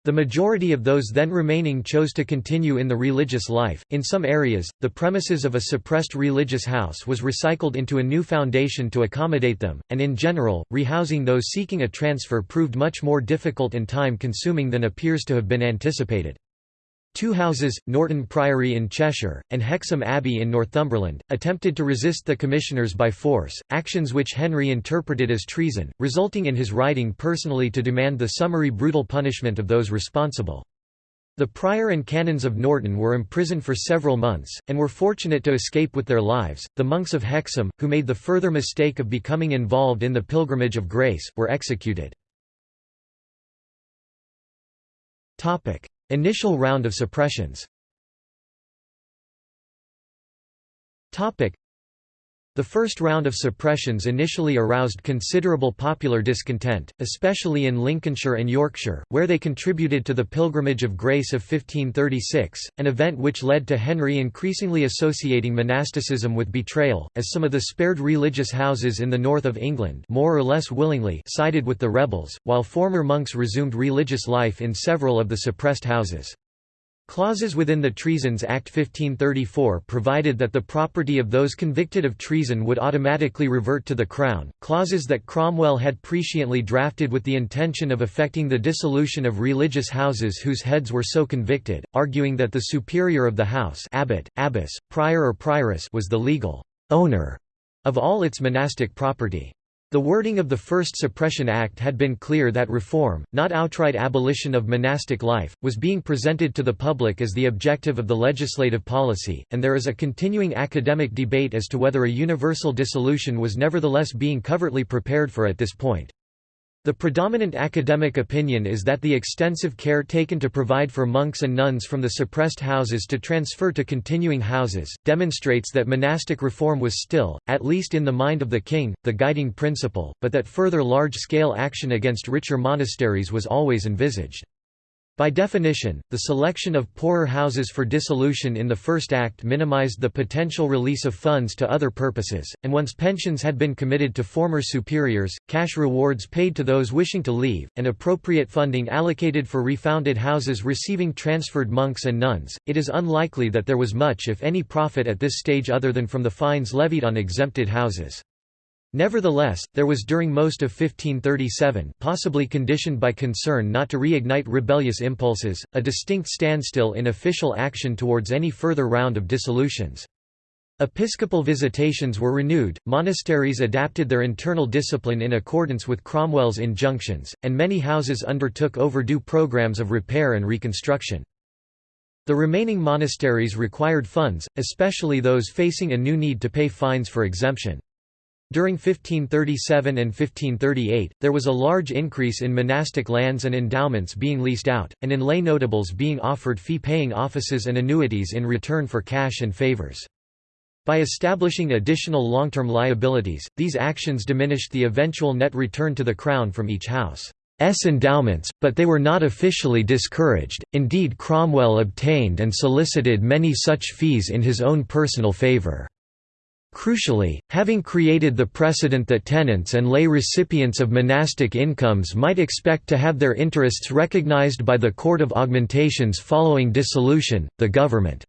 The majority of those then remaining chose to continue in the religious life. In some areas, the premises of a suppressed religious house was recycled into a new foundation to accommodate them, and in general, rehousing those seeking a transfer proved much more difficult and time consuming than appears to have been anticipated. Two houses, Norton Priory in Cheshire, and Hexham Abbey in Northumberland, attempted to resist the commissioners by force, actions which Henry interpreted as treason, resulting in his writing personally to demand the summary brutal punishment of those responsible. The prior and canons of Norton were imprisoned for several months, and were fortunate to escape with their lives. The monks of Hexham, who made the further mistake of becoming involved in the Pilgrimage of Grace, were executed. Initial round of suppressions the first round of suppressions initially aroused considerable popular discontent, especially in Lincolnshire and Yorkshire, where they contributed to the Pilgrimage of Grace of 1536, an event which led to Henry increasingly associating monasticism with betrayal, as some of the spared religious houses in the north of England more or less willingly sided with the rebels, while former monks resumed religious life in several of the suppressed houses. Clauses within the Treasons Act 1534 provided that the property of those convicted of treason would automatically revert to the Crown, clauses that Cromwell had presciently drafted with the intention of effecting the dissolution of religious houses whose heads were so convicted, arguing that the superior of the house abbot, abbess, prior or prioress was the legal owner of all its monastic property. The wording of the First Suppression Act had been clear that reform, not outright abolition of monastic life, was being presented to the public as the objective of the legislative policy, and there is a continuing academic debate as to whether a universal dissolution was nevertheless being covertly prepared for at this point. The predominant academic opinion is that the extensive care taken to provide for monks and nuns from the suppressed houses to transfer to continuing houses, demonstrates that monastic reform was still, at least in the mind of the king, the guiding principle, but that further large-scale action against richer monasteries was always envisaged. By definition, the selection of poorer houses for dissolution in the First Act minimized the potential release of funds to other purposes, and once pensions had been committed to former superiors, cash rewards paid to those wishing to leave, and appropriate funding allocated for refounded houses receiving transferred monks and nuns, it is unlikely that there was much if any profit at this stage other than from the fines levied on exempted houses. Nevertheless, there was during most of 1537 possibly conditioned by concern not to reignite rebellious impulses, a distinct standstill in official action towards any further round of dissolutions. Episcopal visitations were renewed, monasteries adapted their internal discipline in accordance with Cromwell's injunctions, and many houses undertook overdue programs of repair and reconstruction. The remaining monasteries required funds, especially those facing a new need to pay fines for exemption. During 1537 and 1538, there was a large increase in monastic lands and endowments being leased out, and in lay notables being offered fee-paying offices and annuities in return for cash and favours. By establishing additional long-term liabilities, these actions diminished the eventual net return to the Crown from each house's endowments, but they were not officially discouraged, indeed Cromwell obtained and solicited many such fees in his own personal favour. Crucially, having created the precedent that tenants and lay recipients of monastic incomes might expect to have their interests recognized by the Court of Augmentations following dissolution, the government's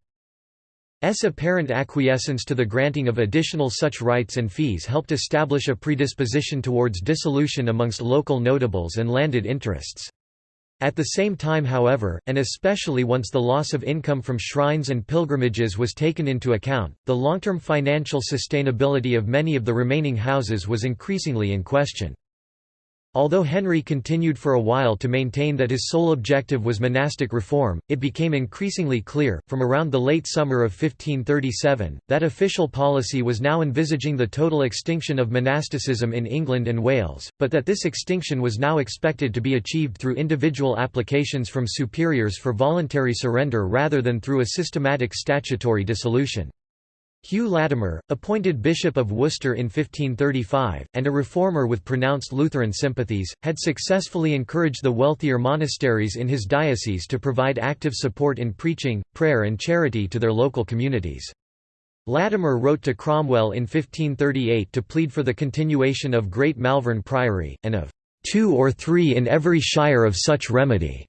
apparent acquiescence to the granting of additional such rights and fees helped establish a predisposition towards dissolution amongst local notables and landed interests. At the same time however, and especially once the loss of income from shrines and pilgrimages was taken into account, the long-term financial sustainability of many of the remaining houses was increasingly in question. Although Henry continued for a while to maintain that his sole objective was monastic reform, it became increasingly clear, from around the late summer of 1537, that official policy was now envisaging the total extinction of monasticism in England and Wales, but that this extinction was now expected to be achieved through individual applications from superiors for voluntary surrender rather than through a systematic statutory dissolution. Hugh Latimer, appointed Bishop of Worcester in 1535, and a reformer with pronounced Lutheran sympathies, had successfully encouraged the wealthier monasteries in his diocese to provide active support in preaching, prayer and charity to their local communities. Latimer wrote to Cromwell in 1538 to plead for the continuation of Great Malvern Priory, and of two or three in every shire of such remedy,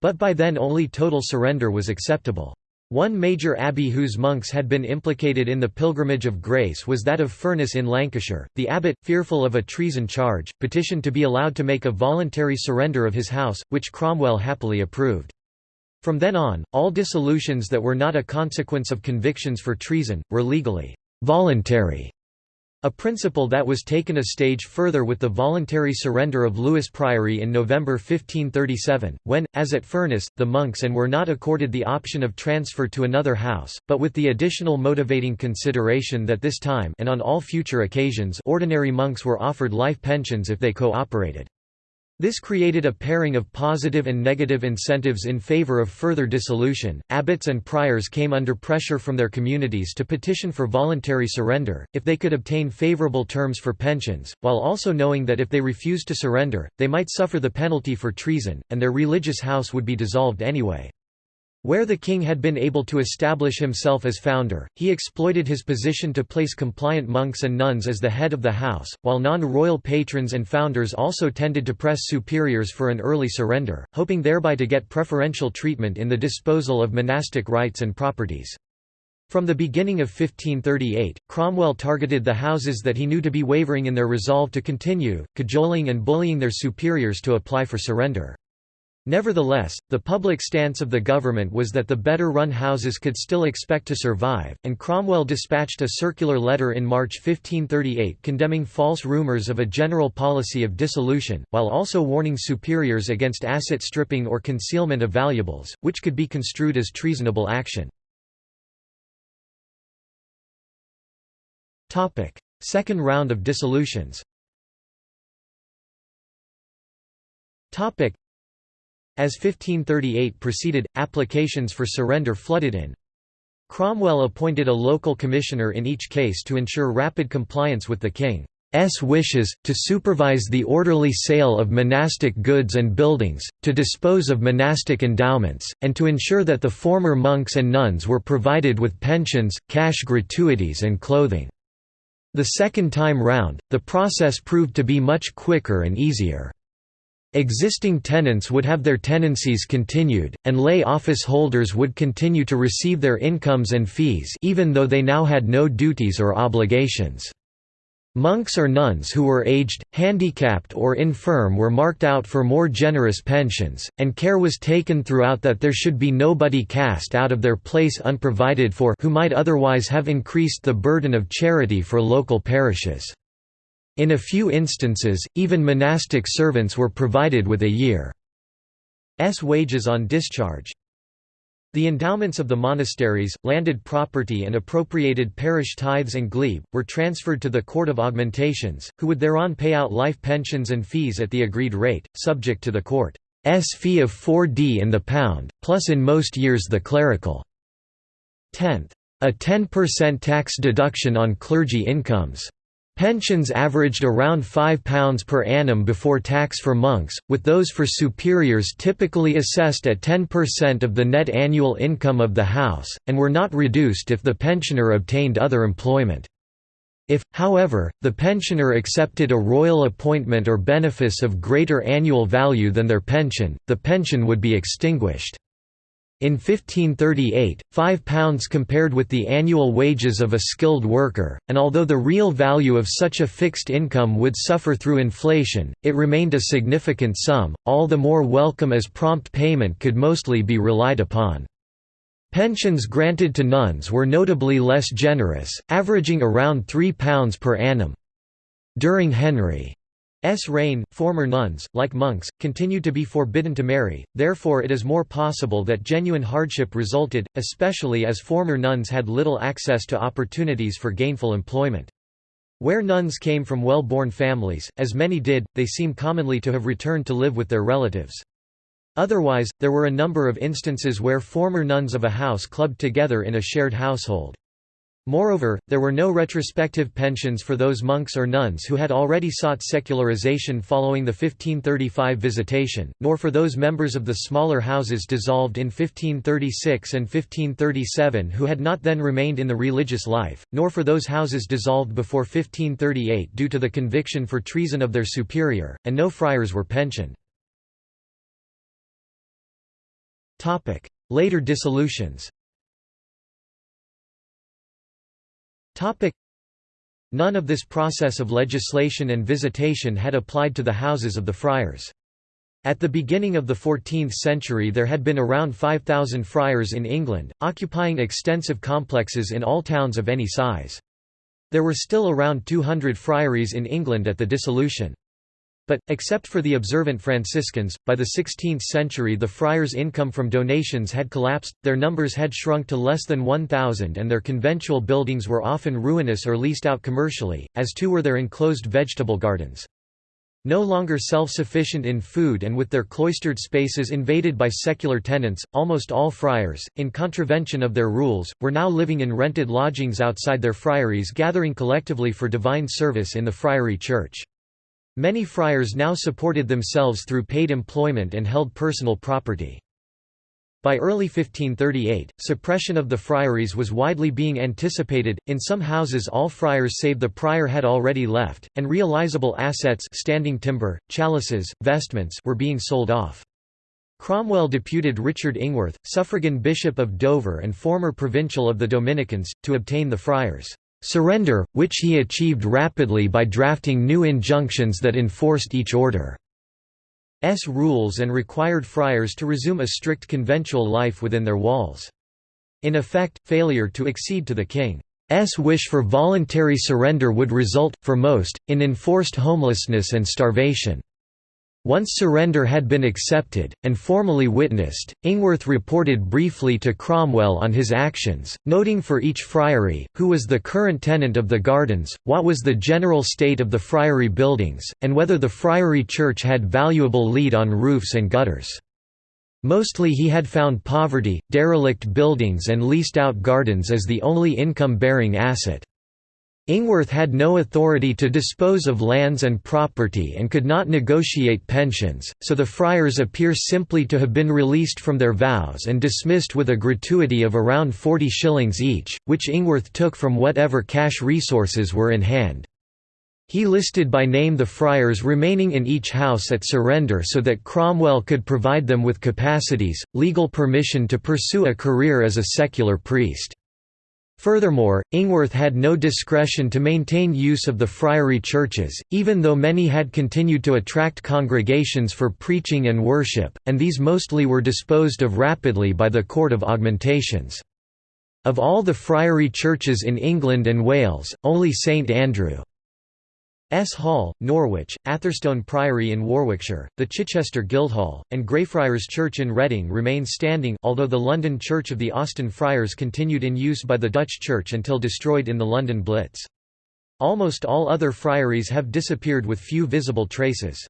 but by then only total surrender was acceptable. One major abbey whose monks had been implicated in the Pilgrimage of Grace was that of Furness in Lancashire. The abbot, fearful of a treason charge, petitioned to be allowed to make a voluntary surrender of his house, which Cromwell happily approved. From then on, all dissolutions that were not a consequence of convictions for treason, were legally voluntary a principle that was taken a stage further with the voluntary surrender of Lewes Priory in November 1537, when, as at Furness, the monks and were not accorded the option of transfer to another house, but with the additional motivating consideration that this time and on all future occasions ordinary monks were offered life pensions if they cooperated. This created a pairing of positive and negative incentives in favor of further dissolution. Abbots and priors came under pressure from their communities to petition for voluntary surrender, if they could obtain favorable terms for pensions, while also knowing that if they refused to surrender, they might suffer the penalty for treason, and their religious house would be dissolved anyway. Where the king had been able to establish himself as founder, he exploited his position to place compliant monks and nuns as the head of the house, while non-royal patrons and founders also tended to press superiors for an early surrender, hoping thereby to get preferential treatment in the disposal of monastic rights and properties. From the beginning of 1538, Cromwell targeted the houses that he knew to be wavering in their resolve to continue, cajoling and bullying their superiors to apply for surrender. Nevertheless, the public stance of the government was that the better-run houses could still expect to survive, and Cromwell dispatched a circular letter in March 1538 condemning false rumours of a general policy of dissolution, while also warning superiors against asset stripping or concealment of valuables, which could be construed as treasonable action. Second round of dissolutions as 1538 proceeded, applications for surrender flooded in. Cromwell appointed a local commissioner in each case to ensure rapid compliance with the king's wishes, to supervise the orderly sale of monastic goods and buildings, to dispose of monastic endowments, and to ensure that the former monks and nuns were provided with pensions, cash gratuities and clothing. The second time round, the process proved to be much quicker and easier. Existing tenants would have their tenancies continued, and lay office holders would continue to receive their incomes and fees even though they now had no duties or obligations. Monks or nuns who were aged, handicapped or infirm were marked out for more generous pensions, and care was taken throughout that there should be nobody cast out of their place unprovided for who might otherwise have increased the burden of charity for local parishes. In a few instances, even monastic servants were provided with a year's wages on discharge. The endowments of the monasteries, landed property and appropriated parish tithes and glebe, were transferred to the Court of Augmentations, who would thereon pay out life pensions and fees at the agreed rate, subject to the court's fee of 4d in the pound, plus in most years the clerical tenth. A 10% tax deduction on clergy incomes. Pensions averaged around £5 per annum before tax for monks, with those for superiors typically assessed at 10% of the net annual income of the house, and were not reduced if the pensioner obtained other employment. If, however, the pensioner accepted a royal appointment or benefice of greater annual value than their pension, the pension would be extinguished. In 1538, £5 compared with the annual wages of a skilled worker, and although the real value of such a fixed income would suffer through inflation, it remained a significant sum, all the more welcome as prompt payment could mostly be relied upon. Pensions granted to nuns were notably less generous, averaging around £3 per annum. During Henry S reign, former nuns, like monks, continued to be forbidden to marry, therefore it is more possible that genuine hardship resulted, especially as former nuns had little access to opportunities for gainful employment. Where nuns came from well-born families, as many did, they seem commonly to have returned to live with their relatives. Otherwise, there were a number of instances where former nuns of a house clubbed together in a shared household. Moreover, there were no retrospective pensions for those monks or nuns who had already sought secularization following the 1535 visitation, nor for those members of the smaller houses dissolved in 1536 and 1537 who had not then remained in the religious life, nor for those houses dissolved before 1538 due to the conviction for treason of their superior, and no friars were pensioned. Later dissolutions None of this process of legislation and visitation had applied to the houses of the friars. At the beginning of the 14th century there had been around 5,000 friars in England, occupying extensive complexes in all towns of any size. There were still around 200 friaries in England at the dissolution. But, except for the observant Franciscans, by the 16th century the friars' income from donations had collapsed, their numbers had shrunk to less than 1,000 and their conventual buildings were often ruinous or leased out commercially, as too were their enclosed vegetable gardens. No longer self-sufficient in food and with their cloistered spaces invaded by secular tenants, almost all friars, in contravention of their rules, were now living in rented lodgings outside their friaries gathering collectively for divine service in the friary church. Many friars now supported themselves through paid employment and held personal property. By early 1538, suppression of the friaries was widely being anticipated, in some houses all friars save the prior had already left, and realizable assets standing timber, chalices, vestments were being sold off. Cromwell deputed Richard Ingworth, suffragan bishop of Dover and former provincial of the Dominicans, to obtain the friars' surrender, which he achieved rapidly by drafting new injunctions that enforced each order. S rules and required friars to resume a strict conventual life within their walls. In effect, failure to accede to the king's wish for voluntary surrender would result, for most, in enforced homelessness and starvation. Once surrender had been accepted, and formally witnessed, Ingworth reported briefly to Cromwell on his actions, noting for each friary, who was the current tenant of the gardens, what was the general state of the friary buildings, and whether the friary church had valuable lead on roofs and gutters. Mostly he had found poverty, derelict buildings and leased-out gardens as the only income-bearing asset. Ingworth had no authority to dispose of lands and property and could not negotiate pensions, so the friars appear simply to have been released from their vows and dismissed with a gratuity of around 40 shillings each, which Ingworth took from whatever cash resources were in hand. He listed by name the friars remaining in each house at surrender so that Cromwell could provide them with capacities, legal permission to pursue a career as a secular priest. Furthermore, Ingworth had no discretion to maintain use of the friary churches, even though many had continued to attract congregations for preaching and worship, and these mostly were disposed of rapidly by the Court of Augmentations. Of all the friary churches in England and Wales, only St Andrew S. Hall, Norwich, Atherstone Priory in Warwickshire, the Chichester Guildhall, and Greyfriars Church in Reading remain standing, although the London Church of the Austin Friars continued in use by the Dutch Church until destroyed in the London Blitz. Almost all other friaries have disappeared with few visible traces.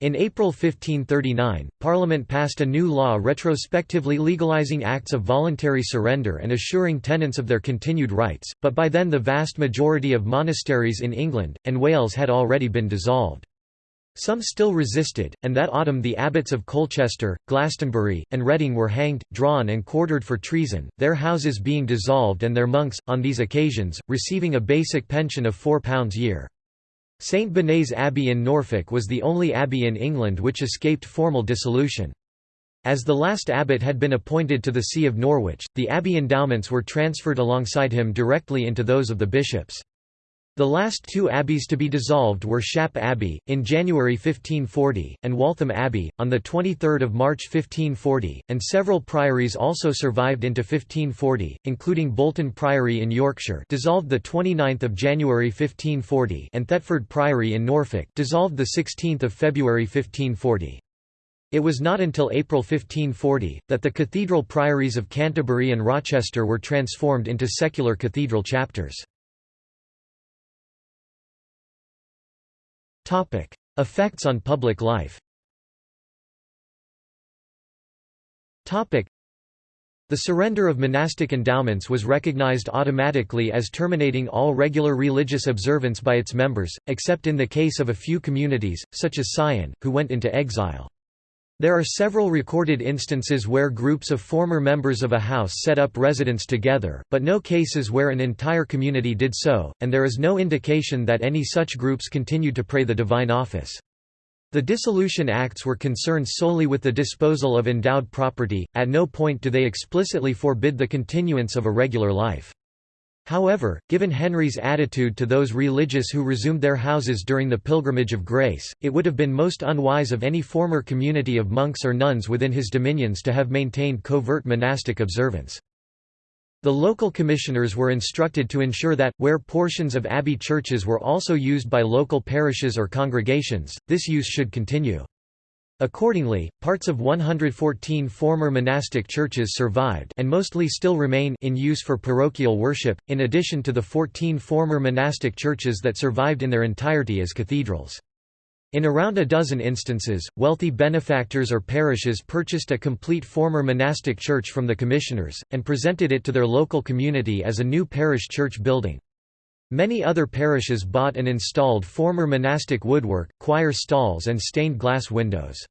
In April 1539, Parliament passed a new law retrospectively legalising acts of voluntary surrender and assuring tenants of their continued rights, but by then the vast majority of monasteries in England, and Wales had already been dissolved. Some still resisted, and that autumn the abbots of Colchester, Glastonbury, and Reading were hanged, drawn and quartered for treason, their houses being dissolved and their monks, on these occasions, receiving a basic pension of £4 a year. St Benet's Abbey in Norfolk was the only abbey in England which escaped formal dissolution. As the last abbot had been appointed to the See of Norwich, the abbey endowments were transferred alongside him directly into those of the bishops. The last two abbeys to be dissolved were Shap Abbey, in January 1540, and Waltham Abbey, on 23 March 1540, and several priories also survived into 1540, including Bolton Priory in Yorkshire dissolved 29 January 1540 and Thetford Priory in Norfolk dissolved 16 February 1540. It was not until April 1540, that the cathedral priories of Canterbury and Rochester were transformed into secular cathedral chapters. Topic: Effects on public life. Topic: The surrender of monastic endowments was recognized automatically as terminating all regular religious observance by its members, except in the case of a few communities, such as Syon, who went into exile. There are several recorded instances where groups of former members of a house set up residence together, but no cases where an entire community did so, and there is no indication that any such groups continued to pray the divine office. The Dissolution Acts were concerned solely with the disposal of endowed property, at no point do they explicitly forbid the continuance of a regular life. However, given Henry's attitude to those religious who resumed their houses during the Pilgrimage of Grace, it would have been most unwise of any former community of monks or nuns within his dominions to have maintained covert monastic observance. The local commissioners were instructed to ensure that, where portions of abbey churches were also used by local parishes or congregations, this use should continue. Accordingly, parts of 114 former monastic churches survived and mostly still remain in use for parochial worship, in addition to the 14 former monastic churches that survived in their entirety as cathedrals. In around a dozen instances, wealthy benefactors or parishes purchased a complete former monastic church from the commissioners, and presented it to their local community as a new parish church building. Many other parishes bought and installed former monastic woodwork, choir stalls and stained glass windows.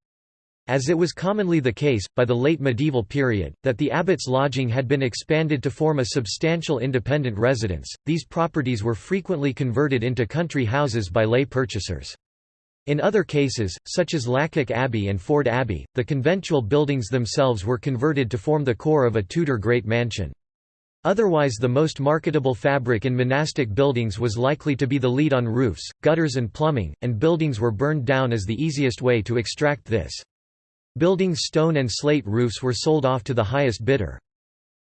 As it was commonly the case, by the late medieval period, that the abbot's lodging had been expanded to form a substantial independent residence, these properties were frequently converted into country houses by lay purchasers. In other cases, such as Lacock Abbey and Forde Abbey, the conventual buildings themselves were converted to form the core of a Tudor great mansion. Otherwise the most marketable fabric in monastic buildings was likely to be the lead on roofs, gutters and plumbing, and buildings were burned down as the easiest way to extract this. Buildings stone and slate roofs were sold off to the highest bidder.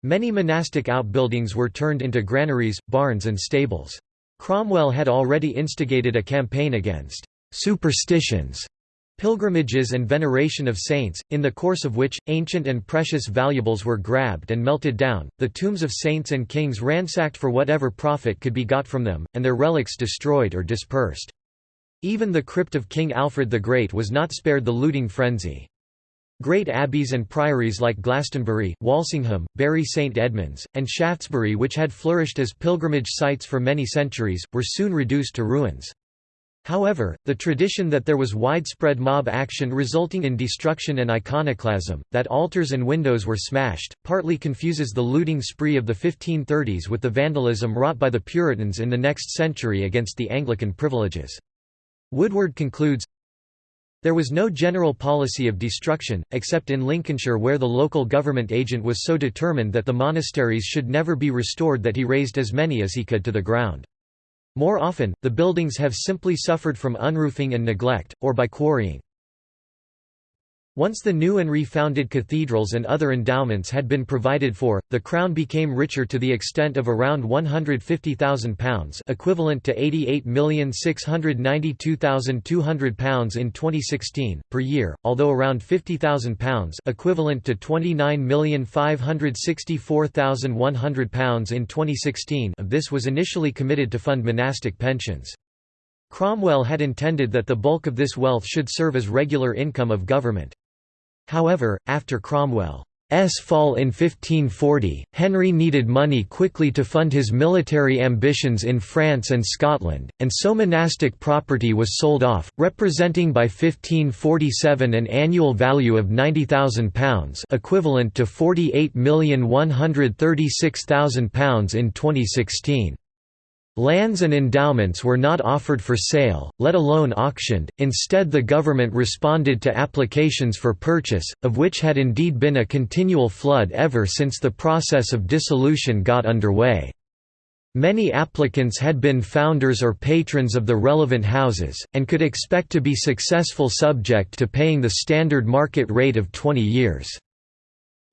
Many monastic outbuildings were turned into granaries, barns and stables. Cromwell had already instigated a campaign against «superstitions» pilgrimages and veneration of saints, in the course of which, ancient and precious valuables were grabbed and melted down, the tombs of saints and kings ransacked for whatever profit could be got from them, and their relics destroyed or dispersed. Even the crypt of King Alfred the Great was not spared the looting frenzy. Great abbeys and priories like Glastonbury, Walsingham, Bury St Edmunds, and Shaftesbury which had flourished as pilgrimage sites for many centuries, were soon reduced to ruins. However, the tradition that there was widespread mob action resulting in destruction and iconoclasm, that altars and windows were smashed, partly confuses the looting spree of the 1530s with the vandalism wrought by the Puritans in the next century against the Anglican privileges. Woodward concludes, there was no general policy of destruction, except in Lincolnshire where the local government agent was so determined that the monasteries should never be restored that he razed as many as he could to the ground. More often, the buildings have simply suffered from unroofing and neglect, or by quarrying. Once the new and refounded cathedrals and other endowments had been provided for, the Crown became richer to the extent of around £150,000 equivalent to £88,692,200 in 2016, per year, although around £50,000 equivalent to £29,564,100 in 2016 of this was initially committed to fund monastic pensions. Cromwell had intended that the bulk of this wealth should serve as regular income of government. However, after Cromwell's fall in 1540, Henry needed money quickly to fund his military ambitions in France and Scotland, and so monastic property was sold off, representing by 1547 an annual value of £90,000 equivalent to £48,136,000 in 2016. Lands and endowments were not offered for sale, let alone auctioned, instead the government responded to applications for purchase, of which had indeed been a continual flood ever since the process of dissolution got underway. Many applicants had been founders or patrons of the relevant houses, and could expect to be successful subject to paying the standard market rate of 20 years'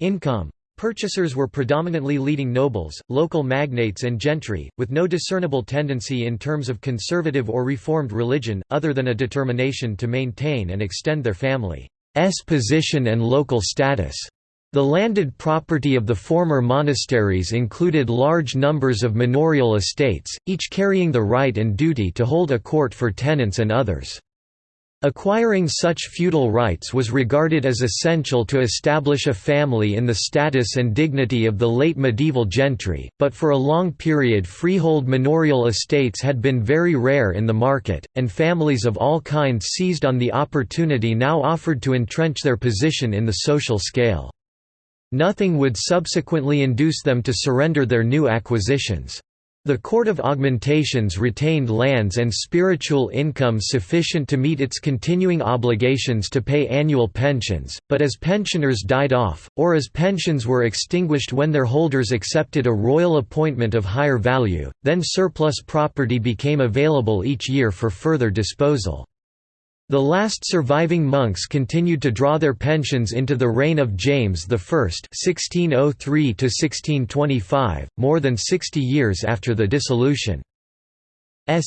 income. Purchasers were predominantly leading nobles, local magnates and gentry, with no discernible tendency in terms of conservative or reformed religion, other than a determination to maintain and extend their family's position and local status. The landed property of the former monasteries included large numbers of manorial estates, each carrying the right and duty to hold a court for tenants and others. Acquiring such feudal rights was regarded as essential to establish a family in the status and dignity of the late medieval gentry, but for a long period freehold manorial estates had been very rare in the market, and families of all kinds seized on the opportunity now offered to entrench their position in the social scale. Nothing would subsequently induce them to surrender their new acquisitions. The Court of Augmentations retained lands and spiritual income sufficient to meet its continuing obligations to pay annual pensions, but as pensioners died off, or as pensions were extinguished when their holders accepted a royal appointment of higher value, then surplus property became available each year for further disposal. The last surviving monks continued to draw their pensions into the reign of James I (1603–1625), more than 60 years after the dissolution's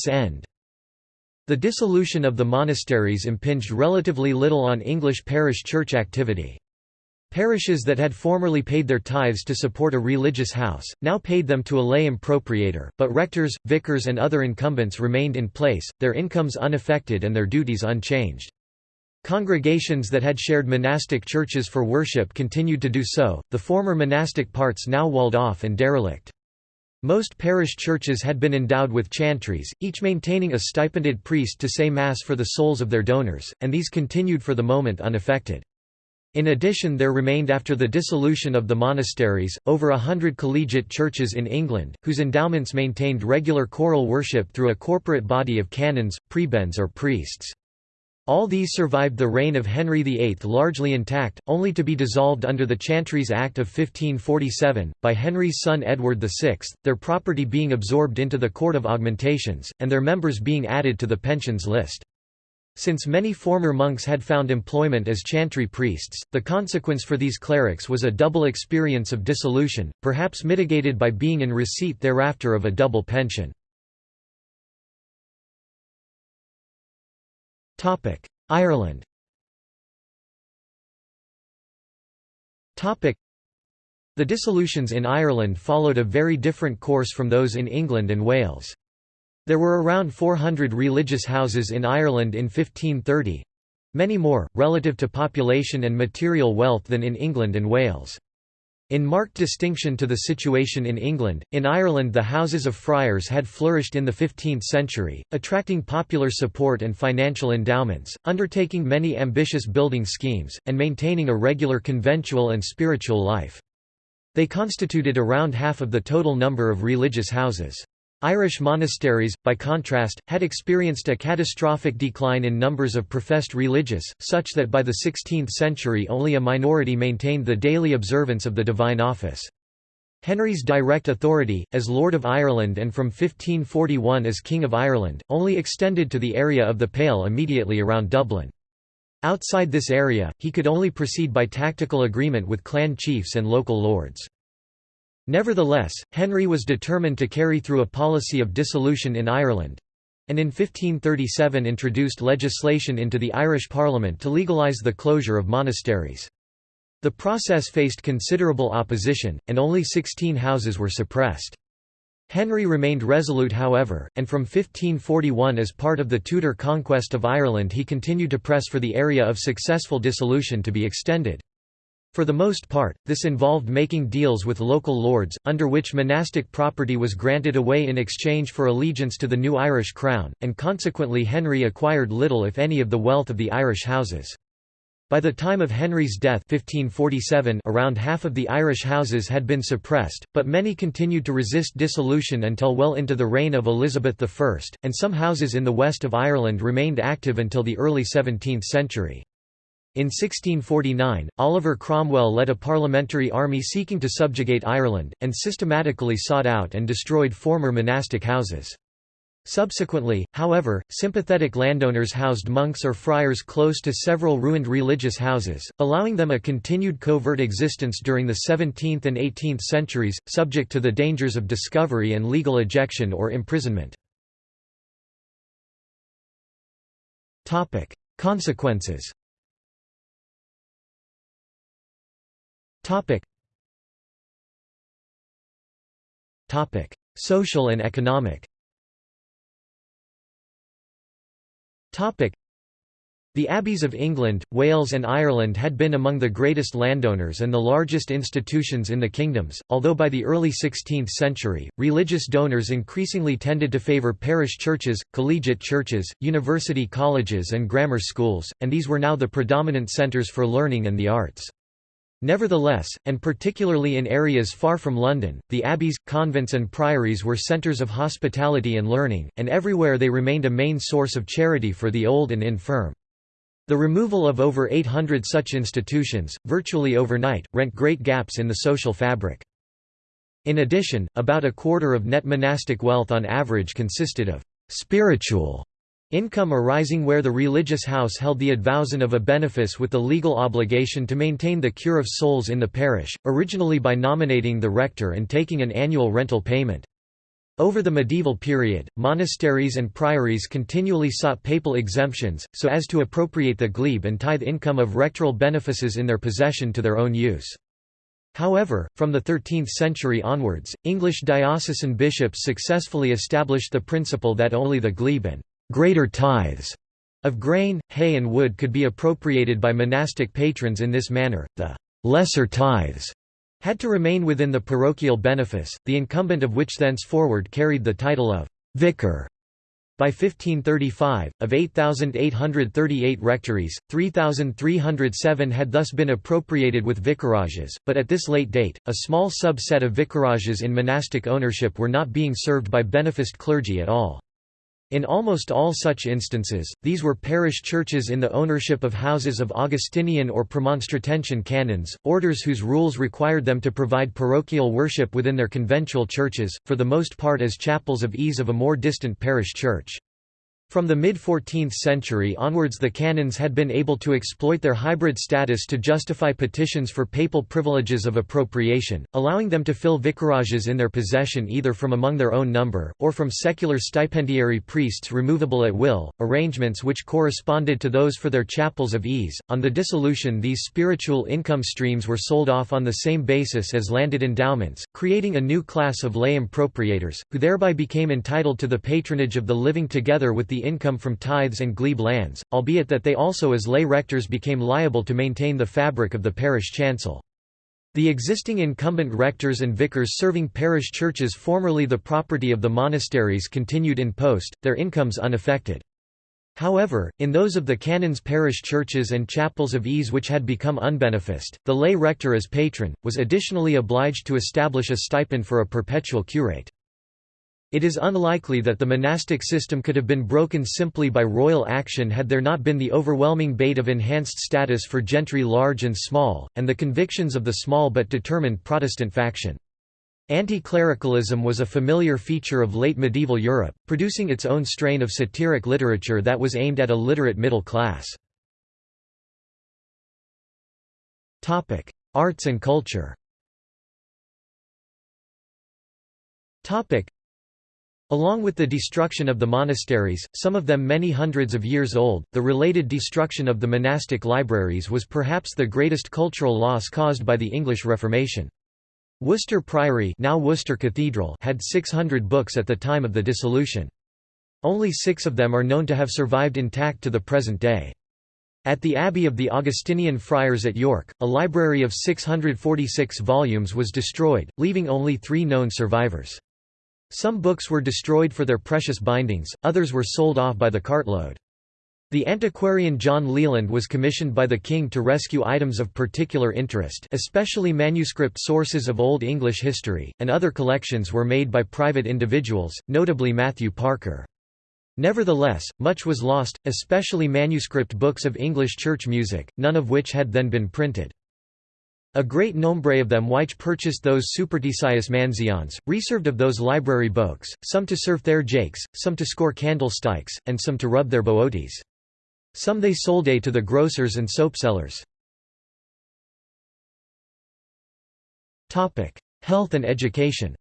end. The dissolution of the monasteries impinged relatively little on English parish church activity. Parishes that had formerly paid their tithes to support a religious house, now paid them to a lay impropriator, but rectors, vicars and other incumbents remained in place, their incomes unaffected and their duties unchanged. Congregations that had shared monastic churches for worship continued to do so, the former monastic parts now walled off and derelict. Most parish churches had been endowed with chantries, each maintaining a stipended priest to say Mass for the souls of their donors, and these continued for the moment unaffected. In addition there remained after the dissolution of the monasteries, over a hundred collegiate churches in England, whose endowments maintained regular choral worship through a corporate body of canons, prebends or priests. All these survived the reign of Henry VIII largely intact, only to be dissolved under the Chantries Act of 1547, by Henry's son Edward VI, their property being absorbed into the Court of Augmentations, and their members being added to the pensions list. Since many former monks had found employment as chantry priests, the consequence for these clerics was a double experience of dissolution, perhaps mitigated by being in receipt thereafter of a double pension. Ireland The dissolutions in Ireland followed a very different course from those in England and Wales. There were around 400 religious houses in Ireland in 1530—many more, relative to population and material wealth than in England and Wales. In marked distinction to the situation in England, in Ireland the houses of friars had flourished in the 15th century, attracting popular support and financial endowments, undertaking many ambitious building schemes, and maintaining a regular conventual and spiritual life. They constituted around half of the total number of religious houses. Irish monasteries, by contrast, had experienced a catastrophic decline in numbers of professed religious, such that by the 16th century only a minority maintained the daily observance of the divine office. Henry's direct authority, as Lord of Ireland and from 1541 as King of Ireland, only extended to the area of the Pale immediately around Dublin. Outside this area, he could only proceed by tactical agreement with clan chiefs and local lords. Nevertheless, Henry was determined to carry through a policy of dissolution in Ireland, and in 1537 introduced legislation into the Irish Parliament to legalise the closure of monasteries. The process faced considerable opposition, and only 16 houses were suppressed. Henry remained resolute however, and from 1541 as part of the Tudor conquest of Ireland he continued to press for the area of successful dissolution to be extended. For the most part, this involved making deals with local lords, under which monastic property was granted away in exchange for allegiance to the new Irish crown, and consequently Henry acquired little if any of the wealth of the Irish houses. By the time of Henry's death 1547 around half of the Irish houses had been suppressed, but many continued to resist dissolution until well into the reign of Elizabeth I, and some houses in the west of Ireland remained active until the early 17th century. In 1649, Oliver Cromwell led a parliamentary army seeking to subjugate Ireland, and systematically sought out and destroyed former monastic houses. Subsequently, however, sympathetic landowners housed monks or friars close to several ruined religious houses, allowing them a continued covert existence during the 17th and 18th centuries, subject to the dangers of discovery and legal ejection or imprisonment. Consequences Topic. Topic: Social and economic. Topic: The abbeys of England, Wales and Ireland had been among the greatest landowners and the largest institutions in the kingdoms, although by the early 16th century, religious donors increasingly tended to favour parish churches, collegiate churches, university colleges and grammar schools, and these were now the predominant centres for learning and the arts. Nevertheless, and particularly in areas far from London, the abbeys, convents and priories were centres of hospitality and learning, and everywhere they remained a main source of charity for the old and infirm. The removal of over 800 such institutions, virtually overnight, rent great gaps in the social fabric. In addition, about a quarter of net monastic wealth on average consisted of «spiritual» income arising where the religious house held the advowson of a benefice with the legal obligation to maintain the cure of souls in the parish, originally by nominating the rector and taking an annual rental payment. Over the medieval period, monasteries and priories continually sought papal exemptions, so as to appropriate the glebe and tithe income of rectoral benefices in their possession to their own use. However, from the 13th century onwards, English diocesan bishops successfully established the principle that only the glebe and greater tithes of grain, hay and wood could be appropriated by monastic patrons in this manner, the lesser tithes had to remain within the parochial benefice, the incumbent of which thenceforward carried the title of vicar. By 1535, of 8,838 rectories, 3,307 had thus been appropriated with vicarages, but at this late date, a small subset of vicarages in monastic ownership were not being served by beneficed clergy at all. In almost all such instances, these were parish churches in the ownership of houses of Augustinian or Premonstratensian canons, orders whose rules required them to provide parochial worship within their conventual churches, for the most part as chapels of ease of a more distant parish church. From the mid-14th century onwards the canons had been able to exploit their hybrid status to justify petitions for papal privileges of appropriation, allowing them to fill vicarages in their possession either from among their own number, or from secular stipendiary priests removable at will, arrangements which corresponded to those for their chapels of ease. On the dissolution these spiritual income streams were sold off on the same basis as landed endowments, creating a new class of lay impropriators, who thereby became entitled to the patronage of the living together with the the income from tithes and glebe lands, albeit that they also as lay rectors became liable to maintain the fabric of the parish chancel. The existing incumbent rectors and vicars serving parish churches formerly the property of the monasteries continued in post, their incomes unaffected. However, in those of the canons' parish churches and chapels of ease which had become unbeneficed, the lay rector as patron, was additionally obliged to establish a stipend for a perpetual curate. It is unlikely that the monastic system could have been broken simply by royal action had there not been the overwhelming bait of enhanced status for gentry large and small, and the convictions of the small but determined Protestant faction. Anti-clericalism was a familiar feature of late medieval Europe, producing its own strain of satiric literature that was aimed at a literate middle class. Arts and culture Along with the destruction of the monasteries, some of them many hundreds of years old, the related destruction of the monastic libraries was perhaps the greatest cultural loss caused by the English Reformation. Worcester Priory now Worcester Cathedral had 600 books at the time of the dissolution. Only six of them are known to have survived intact to the present day. At the Abbey of the Augustinian Friars at York, a library of 646 volumes was destroyed, leaving only three known survivors. Some books were destroyed for their precious bindings, others were sold off by the cartload. The antiquarian John Leland was commissioned by the king to rescue items of particular interest especially manuscript sources of Old English history, and other collections were made by private individuals, notably Matthew Parker. Nevertheless, much was lost, especially manuscript books of English church music, none of which had then been printed. A great nombre of them which purchased those superstitious mansions, reserved of those library books, some to serve their jakes, some to score candlesticks, and some to rub their booties. Some they sold to the grocers and soapsellers. Health and education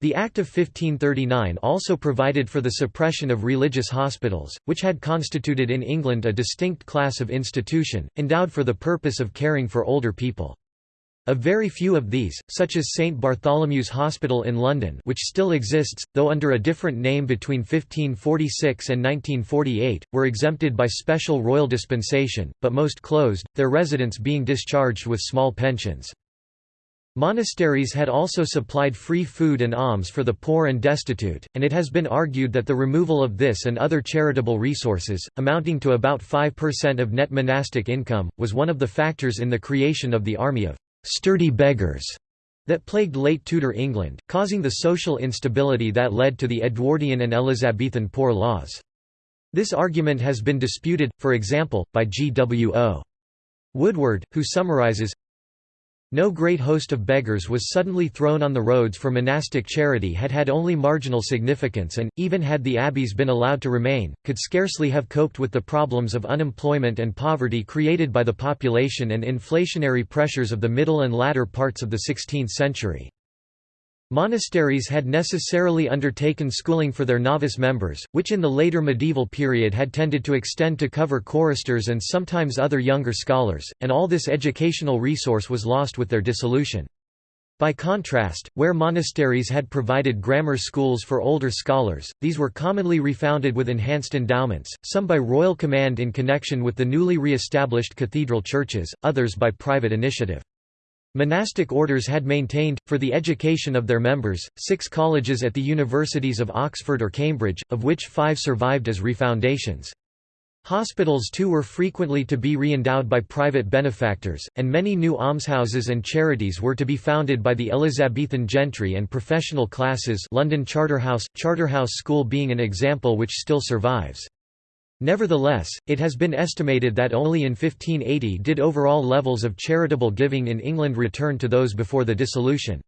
the Act of 1539 also provided for the suppression of religious hospitals, which had constituted in England a distinct class of institution, endowed for the purpose of caring for older people. A very few of these, such as St Bartholomew's Hospital in London which still exists, though under a different name between 1546 and 1948, were exempted by special royal dispensation, but most closed, their residents being discharged with small pensions. Monasteries had also supplied free food and alms for the poor and destitute, and it has been argued that the removal of this and other charitable resources, amounting to about 5% of net monastic income, was one of the factors in the creation of the army of «sturdy beggars» that plagued late Tudor England, causing the social instability that led to the Edwardian and Elizabethan Poor Laws. This argument has been disputed, for example, by G. W. O. Woodward, who summarizes, no great host of beggars was suddenly thrown on the roads for monastic charity had had only marginal significance and, even had the abbeys been allowed to remain, could scarcely have coped with the problems of unemployment and poverty created by the population and inflationary pressures of the middle and latter parts of the 16th century. Monasteries had necessarily undertaken schooling for their novice members, which in the later medieval period had tended to extend to cover choristers and sometimes other younger scholars, and all this educational resource was lost with their dissolution. By contrast, where monasteries had provided grammar schools for older scholars, these were commonly refounded with enhanced endowments, some by royal command in connection with the newly re-established cathedral churches, others by private initiative. Monastic orders had maintained, for the education of their members, six colleges at the universities of Oxford or Cambridge, of which five survived as refoundations. Hospitals too were frequently to be re-endowed by private benefactors, and many new almshouses and charities were to be founded by the Elizabethan gentry and professional classes London Charterhouse, Charterhouse School being an example which still survives. Nevertheless, it has been estimated that only in 1580 did overall levels of charitable giving in England return to those before the dissolution.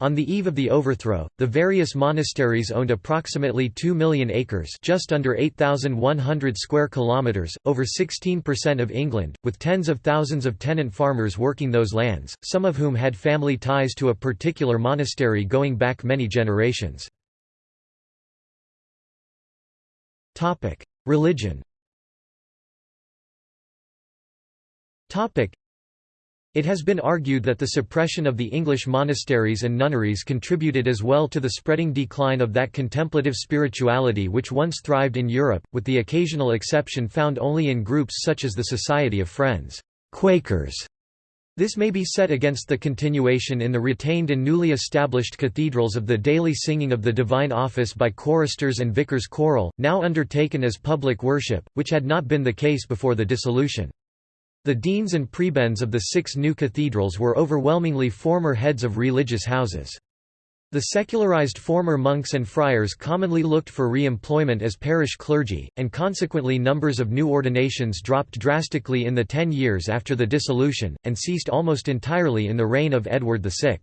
On the eve of the overthrow, the various monasteries owned approximately 2 million acres just under 8,100 square kilometres, over 16% of England, with tens of thousands of tenant farmers working those lands, some of whom had family ties to a particular monastery going back many generations. Religion. It has been argued that the suppression of the English monasteries and nunneries contributed as well to the spreading decline of that contemplative spirituality which once thrived in Europe, with the occasional exception found only in groups such as the Society of Friends Quakers", this may be set against the continuation in the retained and newly established cathedrals of the daily singing of the Divine Office by choristers and vicars choral, now undertaken as public worship, which had not been the case before the dissolution. The deans and prebends of the six new cathedrals were overwhelmingly former heads of religious houses. The secularized former monks and friars commonly looked for re-employment as parish clergy, and consequently numbers of new ordinations dropped drastically in the ten years after the dissolution, and ceased almost entirely in the reign of Edward VI.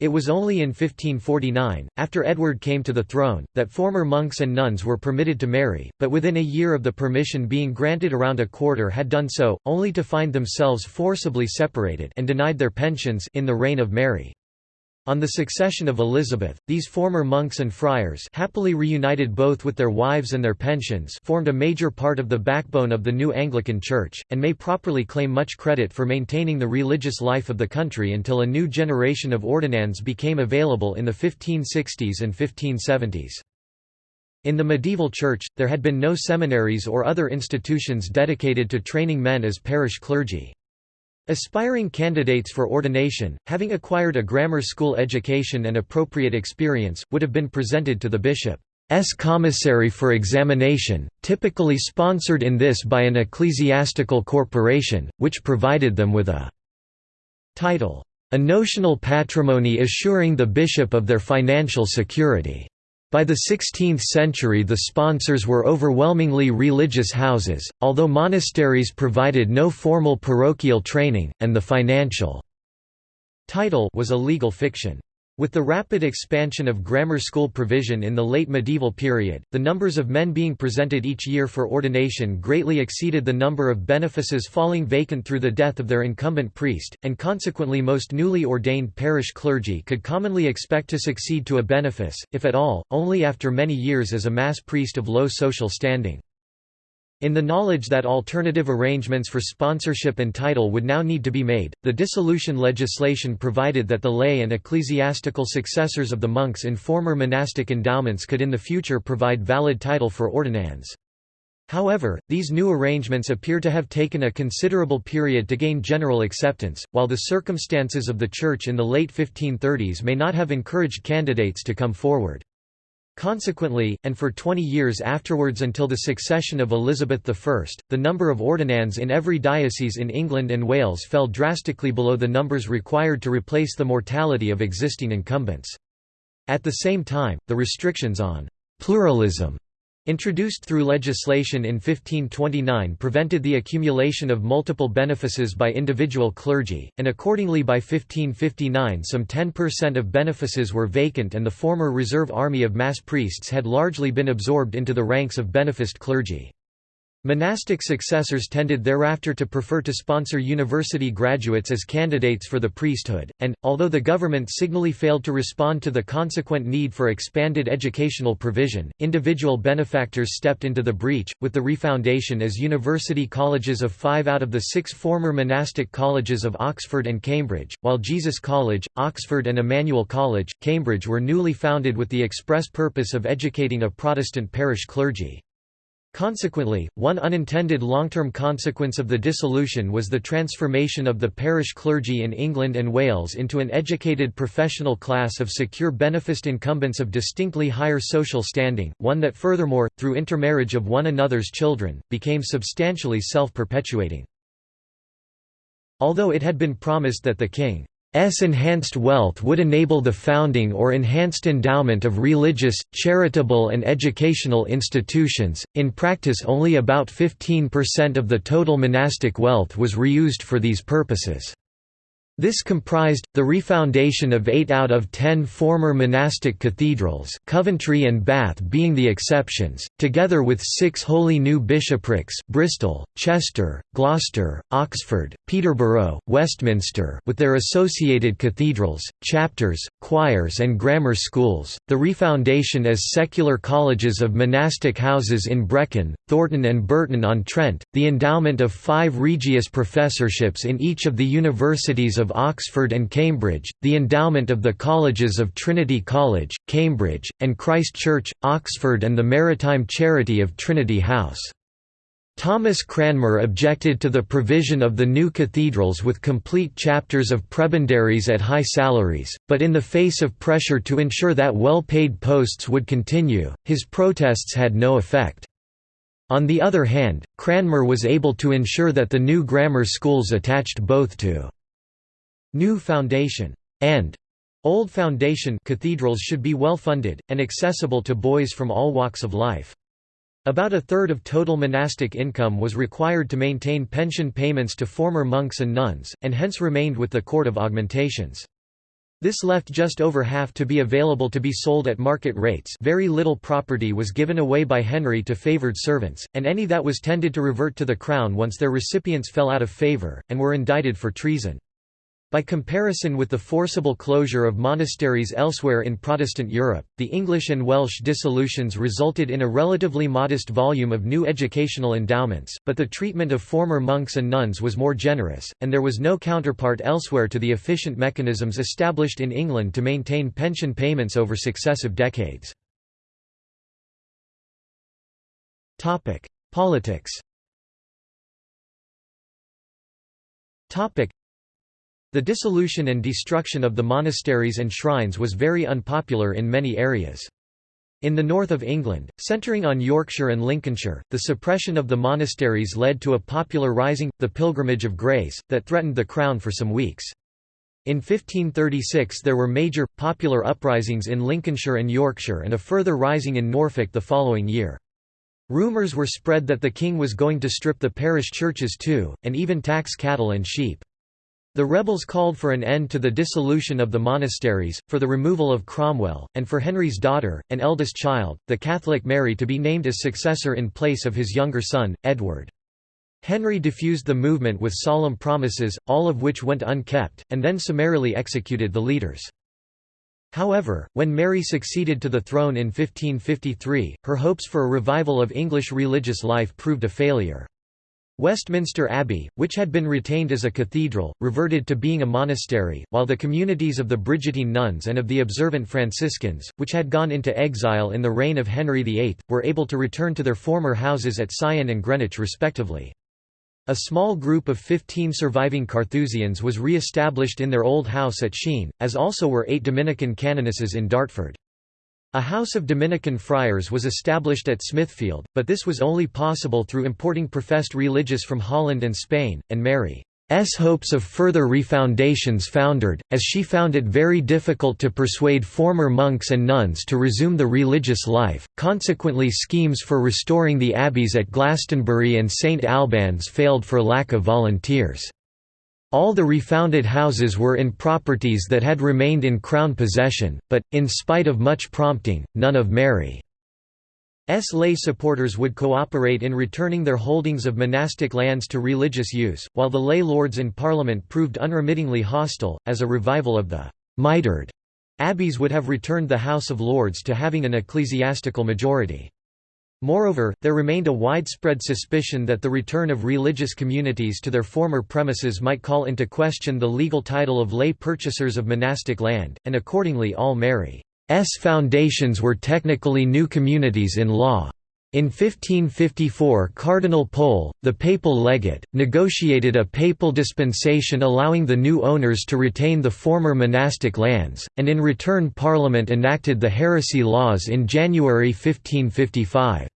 It was only in 1549, after Edward came to the throne, that former monks and nuns were permitted to marry, but within a year of the permission being granted around a quarter had done so, only to find themselves forcibly separated and denied their pensions in the reign of Mary. On the succession of Elizabeth, these former monks and friars happily reunited both with their wives and their pensions formed a major part of the backbone of the new Anglican Church, and may properly claim much credit for maintaining the religious life of the country until a new generation of ordinands became available in the 1560s and 1570s. In the medieval church, there had been no seminaries or other institutions dedicated to training men as parish clergy. Aspiring candidates for ordination, having acquired a grammar school education and appropriate experience, would have been presented to the bishop's commissary for examination, typically sponsored in this by an ecclesiastical corporation, which provided them with a title, a notional patrimony assuring the bishop of their financial security. By the 16th century the sponsors were overwhelmingly religious houses, although monasteries provided no formal parochial training, and the financial title was a legal fiction. With the rapid expansion of grammar school provision in the late medieval period, the numbers of men being presented each year for ordination greatly exceeded the number of benefices falling vacant through the death of their incumbent priest, and consequently most newly ordained parish clergy could commonly expect to succeed to a benefice, if at all, only after many years as a mass priest of low social standing. In the knowledge that alternative arrangements for sponsorship and title would now need to be made, the dissolution legislation provided that the lay and ecclesiastical successors of the monks in former monastic endowments could in the future provide valid title for ordinands. However, these new arrangements appear to have taken a considerable period to gain general acceptance, while the circumstances of the Church in the late 1530s may not have encouraged candidates to come forward. Consequently, and for 20 years afterwards until the succession of Elizabeth I, the number of ordinands in every diocese in England and Wales fell drastically below the numbers required to replace the mortality of existing incumbents. At the same time, the restrictions on pluralism Introduced through legislation in 1529 prevented the accumulation of multiple benefices by individual clergy, and accordingly by 1559 some 10% of benefices were vacant and the former reserve army of mass priests had largely been absorbed into the ranks of beneficed clergy. Monastic successors tended thereafter to prefer to sponsor university graduates as candidates for the priesthood, and, although the government signally failed to respond to the consequent need for expanded educational provision, individual benefactors stepped into the breach, with the refoundation as university colleges of five out of the six former monastic colleges of Oxford and Cambridge, while Jesus College, Oxford and Emmanuel College, Cambridge were newly founded with the express purpose of educating a Protestant parish clergy. Consequently, one unintended long-term consequence of the dissolution was the transformation of the parish clergy in England and Wales into an educated professional class of secure beneficed incumbents of distinctly higher social standing, one that furthermore, through intermarriage of one another's children, became substantially self-perpetuating. Although it had been promised that the king S enhanced wealth would enable the founding or enhanced endowment of religious, charitable and educational institutions. In practice only about 15% of the total monastic wealth was reused for these purposes. This comprised, the refoundation of eight out of ten former monastic cathedrals Coventry and Bath being the exceptions, together with six wholly new bishoprics Bristol, Chester, Gloucester, Oxford, Peterborough, Westminster with their associated cathedrals, chapters, choirs and grammar schools, the refoundation as secular colleges of monastic houses in Brecon, Thornton and Burton-on-Trent, the endowment of five Regius professorships in each of the universities of Oxford and Cambridge, the endowment of the colleges of Trinity College, Cambridge, and Christ Church, Oxford and the Maritime Charity of Trinity House. Thomas Cranmer objected to the provision of the new cathedrals with complete chapters of prebendaries at high salaries, but in the face of pressure to ensure that well-paid posts would continue, his protests had no effect. On the other hand, Cranmer was able to ensure that the new grammar schools attached both to New Foundation and Old Foundation cathedrals should be well funded, and accessible to boys from all walks of life. About a third of total monastic income was required to maintain pension payments to former monks and nuns, and hence remained with the Court of Augmentations. This left just over half to be available to be sold at market rates very little property was given away by Henry to favoured servants, and any that was tended to revert to the crown once their recipients fell out of favour, and were indicted for treason. By comparison with the forcible closure of monasteries elsewhere in Protestant Europe, the English and Welsh dissolutions resulted in a relatively modest volume of new educational endowments, but the treatment of former monks and nuns was more generous, and there was no counterpart elsewhere to the efficient mechanisms established in England to maintain pension payments over successive decades. Politics the dissolution and destruction of the monasteries and shrines was very unpopular in many areas. In the north of England, centering on Yorkshire and Lincolnshire, the suppression of the monasteries led to a popular rising, the Pilgrimage of Grace, that threatened the crown for some weeks. In 1536 there were major, popular uprisings in Lincolnshire and Yorkshire and a further rising in Norfolk the following year. Rumours were spread that the king was going to strip the parish churches too, and even tax cattle and sheep. The rebels called for an end to the dissolution of the monasteries, for the removal of Cromwell, and for Henry's daughter, an eldest child, the Catholic Mary to be named as successor in place of his younger son, Edward. Henry diffused the movement with solemn promises, all of which went unkept, and then summarily executed the leaders. However, when Mary succeeded to the throne in 1553, her hopes for a revival of English religious life proved a failure. Westminster Abbey, which had been retained as a cathedral, reverted to being a monastery, while the communities of the Brigittine nuns and of the observant Franciscans, which had gone into exile in the reign of Henry VIII, were able to return to their former houses at Syon and Greenwich respectively. A small group of 15 surviving Carthusians was re-established in their old house at Sheen, as also were eight Dominican canonesses in Dartford. A house of Dominican friars was established at Smithfield, but this was only possible through importing professed religious from Holland and Spain, and Mary's hopes of further refoundations foundered, as she found it very difficult to persuade former monks and nuns to resume the religious life, consequently schemes for restoring the abbeys at Glastonbury and St Albans failed for lack of volunteers. All the refounded houses were in properties that had remained in Crown possession, but, in spite of much prompting, none of Mary's lay supporters would cooperate in returning their holdings of monastic lands to religious use, while the lay lords in Parliament proved unremittingly hostile, as a revival of the «mitred» abbeys would have returned the House of Lords to having an ecclesiastical majority. Moreover, there remained a widespread suspicion that the return of religious communities to their former premises might call into question the legal title of lay purchasers of monastic land, and accordingly all Mary's foundations were technically new communities in law. In 1554 Cardinal Pole, the papal legate, negotiated a papal dispensation allowing the new owners to retain the former monastic lands, and in return Parliament enacted the heresy laws in January 1555.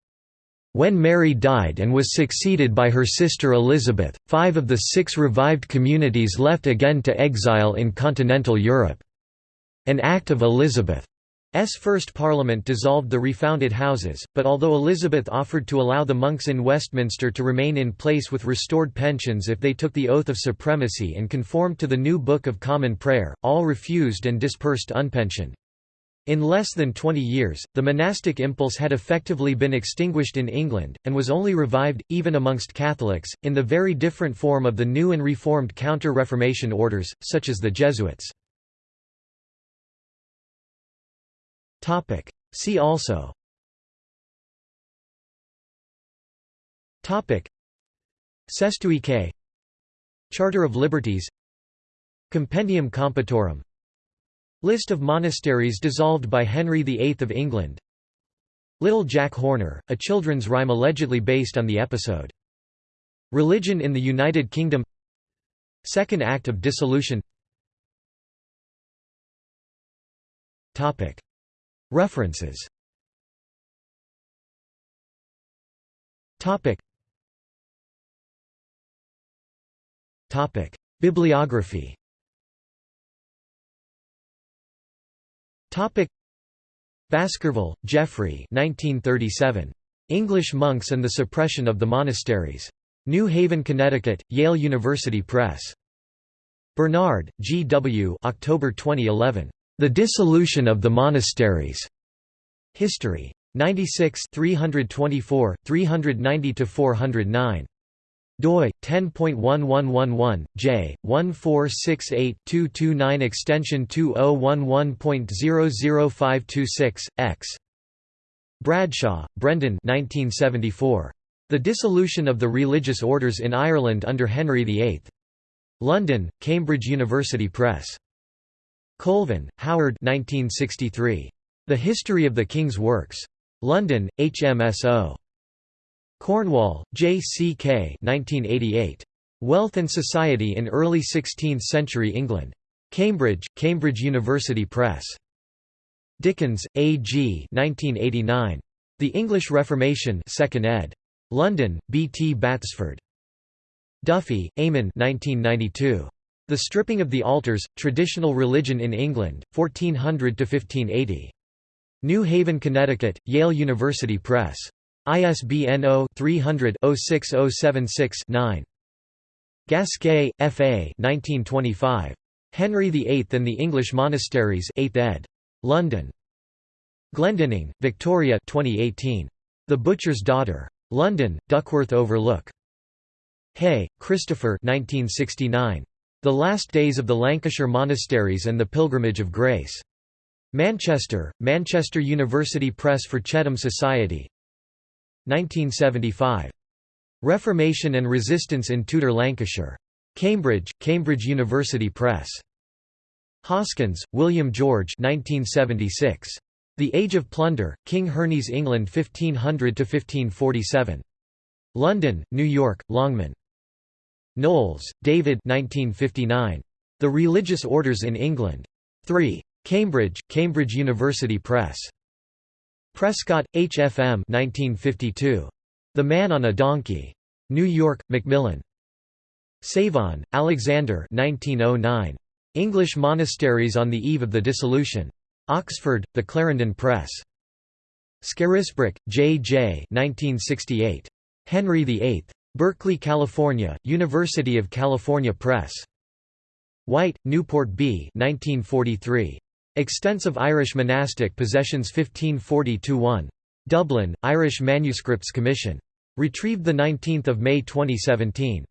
When Mary died and was succeeded by her sister Elizabeth, five of the six revived communities left again to exile in continental Europe. An act of Elizabeth's first parliament dissolved the refounded houses, but although Elizabeth offered to allow the monks in Westminster to remain in place with restored pensions if they took the oath of supremacy and conformed to the new Book of Common Prayer, all refused and dispersed unpensioned. In less than 20 years, the monastic impulse had effectively been extinguished in England, and was only revived, even amongst Catholics, in the very different form of the new and reformed Counter-Reformation orders, such as the Jesuits. See also. Cestui que. Charter of Liberties. Compendium Compertorum List of monasteries dissolved by Henry VIII of England. Little Jack Horner, a children's rhyme allegedly based on the episode. Religion in the United Kingdom. Second Act of Dissolution References Topic Topic Bibliography Topic Baskerville, Geoffrey 1937. English Monks and the Suppression of the Monasteries. New Haven, Connecticut, Yale University Press. Bernard, G. W. October 2011. The Dissolution of the Monasteries. History. 96 324, 390–409 doi 10.1111 j 1468-229 extension 2011.005226 x. Bradshaw, Brendan 1974 The Dissolution of the Religious Orders in Ireland under Henry VIII London Cambridge University Press Colvin, Howard 1963 The History of the King's Works London HMSO Cornwall, J. C. K. 1988. Wealth and Society in Early Sixteenth-Century England. Cambridge, Cambridge University Press. Dickens, A. G. 1989. The English Reformation 2nd ed. London, B. T. Batsford. Duffy, Eamon 1992. The Stripping of the Altars, Traditional Religion in England, 1400–1580. New Haven, Connecticut, Yale University Press. ISBN 0-300-06076-9. Gasquet, F. A. 1925. Henry VIII and the English Monasteries 8th ed. London. Glendinning, Victoria 2018. The Butcher's Daughter. London, Duckworth Overlook. Hay, Christopher 1969. The Last Days of the Lancashire Monasteries and the Pilgrimage of Grace. Manchester, Manchester University Press for Chetham Society 1975. Reformation and Resistance in Tudor Lancashire. Cambridge, Cambridge University Press. Hoskins, William George 1976. The Age of Plunder, King Henry's England 1500–1547. London, New York, Longman. Knowles, David 1959. The Religious Orders in England. 3. Cambridge, Cambridge University Press. Prescott, H. F. M. 1952. The Man on a Donkey. New York, Macmillan. Savine, Alexander 1909. English Monasteries on the Eve of the Dissolution. Oxford, The Clarendon Press. Scarisbrick, J. J. 1968. Henry VIII. Berkeley, California, University of California Press. White, Newport B. 1943. Extensive Irish Monastic Possessions 1540–1. Dublin, Irish Manuscripts Commission. Retrieved 19 May 2017.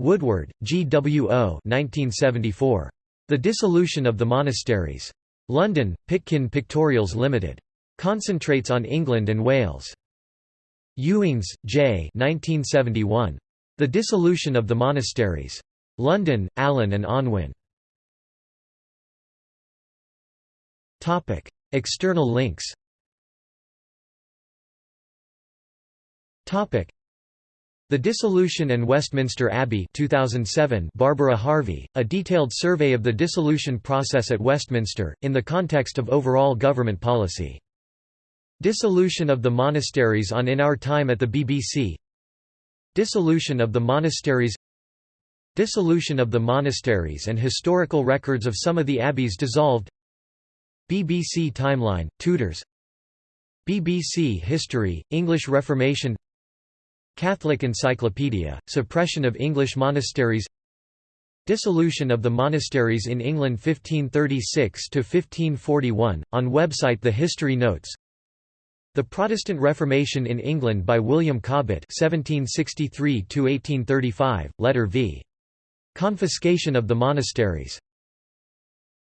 Woodward, G. W. O. 1974. The Dissolution of the Monasteries. London, Pitkin Pictorials Limited. Concentrates on England and Wales. Youings, J. 1971. The Dissolution of the Monasteries. London, Allen and Unwin. External links The Dissolution and Westminster Abbey 2007 Barbara Harvey, a detailed survey of the dissolution process at Westminster, in the context of overall government policy. Dissolution of the monasteries on In Our Time at the BBC Dissolution of the monasteries. Dissolution of the monasteries and historical records of some of the abbeys dissolved. BBC Timeline, Tudors. BBC History, English Reformation. Catholic Encyclopedia, Suppression of English Monasteries. Dissolution of the monasteries in England 1536–1541, on website The History Notes The Protestant Reformation in England by William Cobbett 1763–1835, Letter v. Confiscation of the Monasteries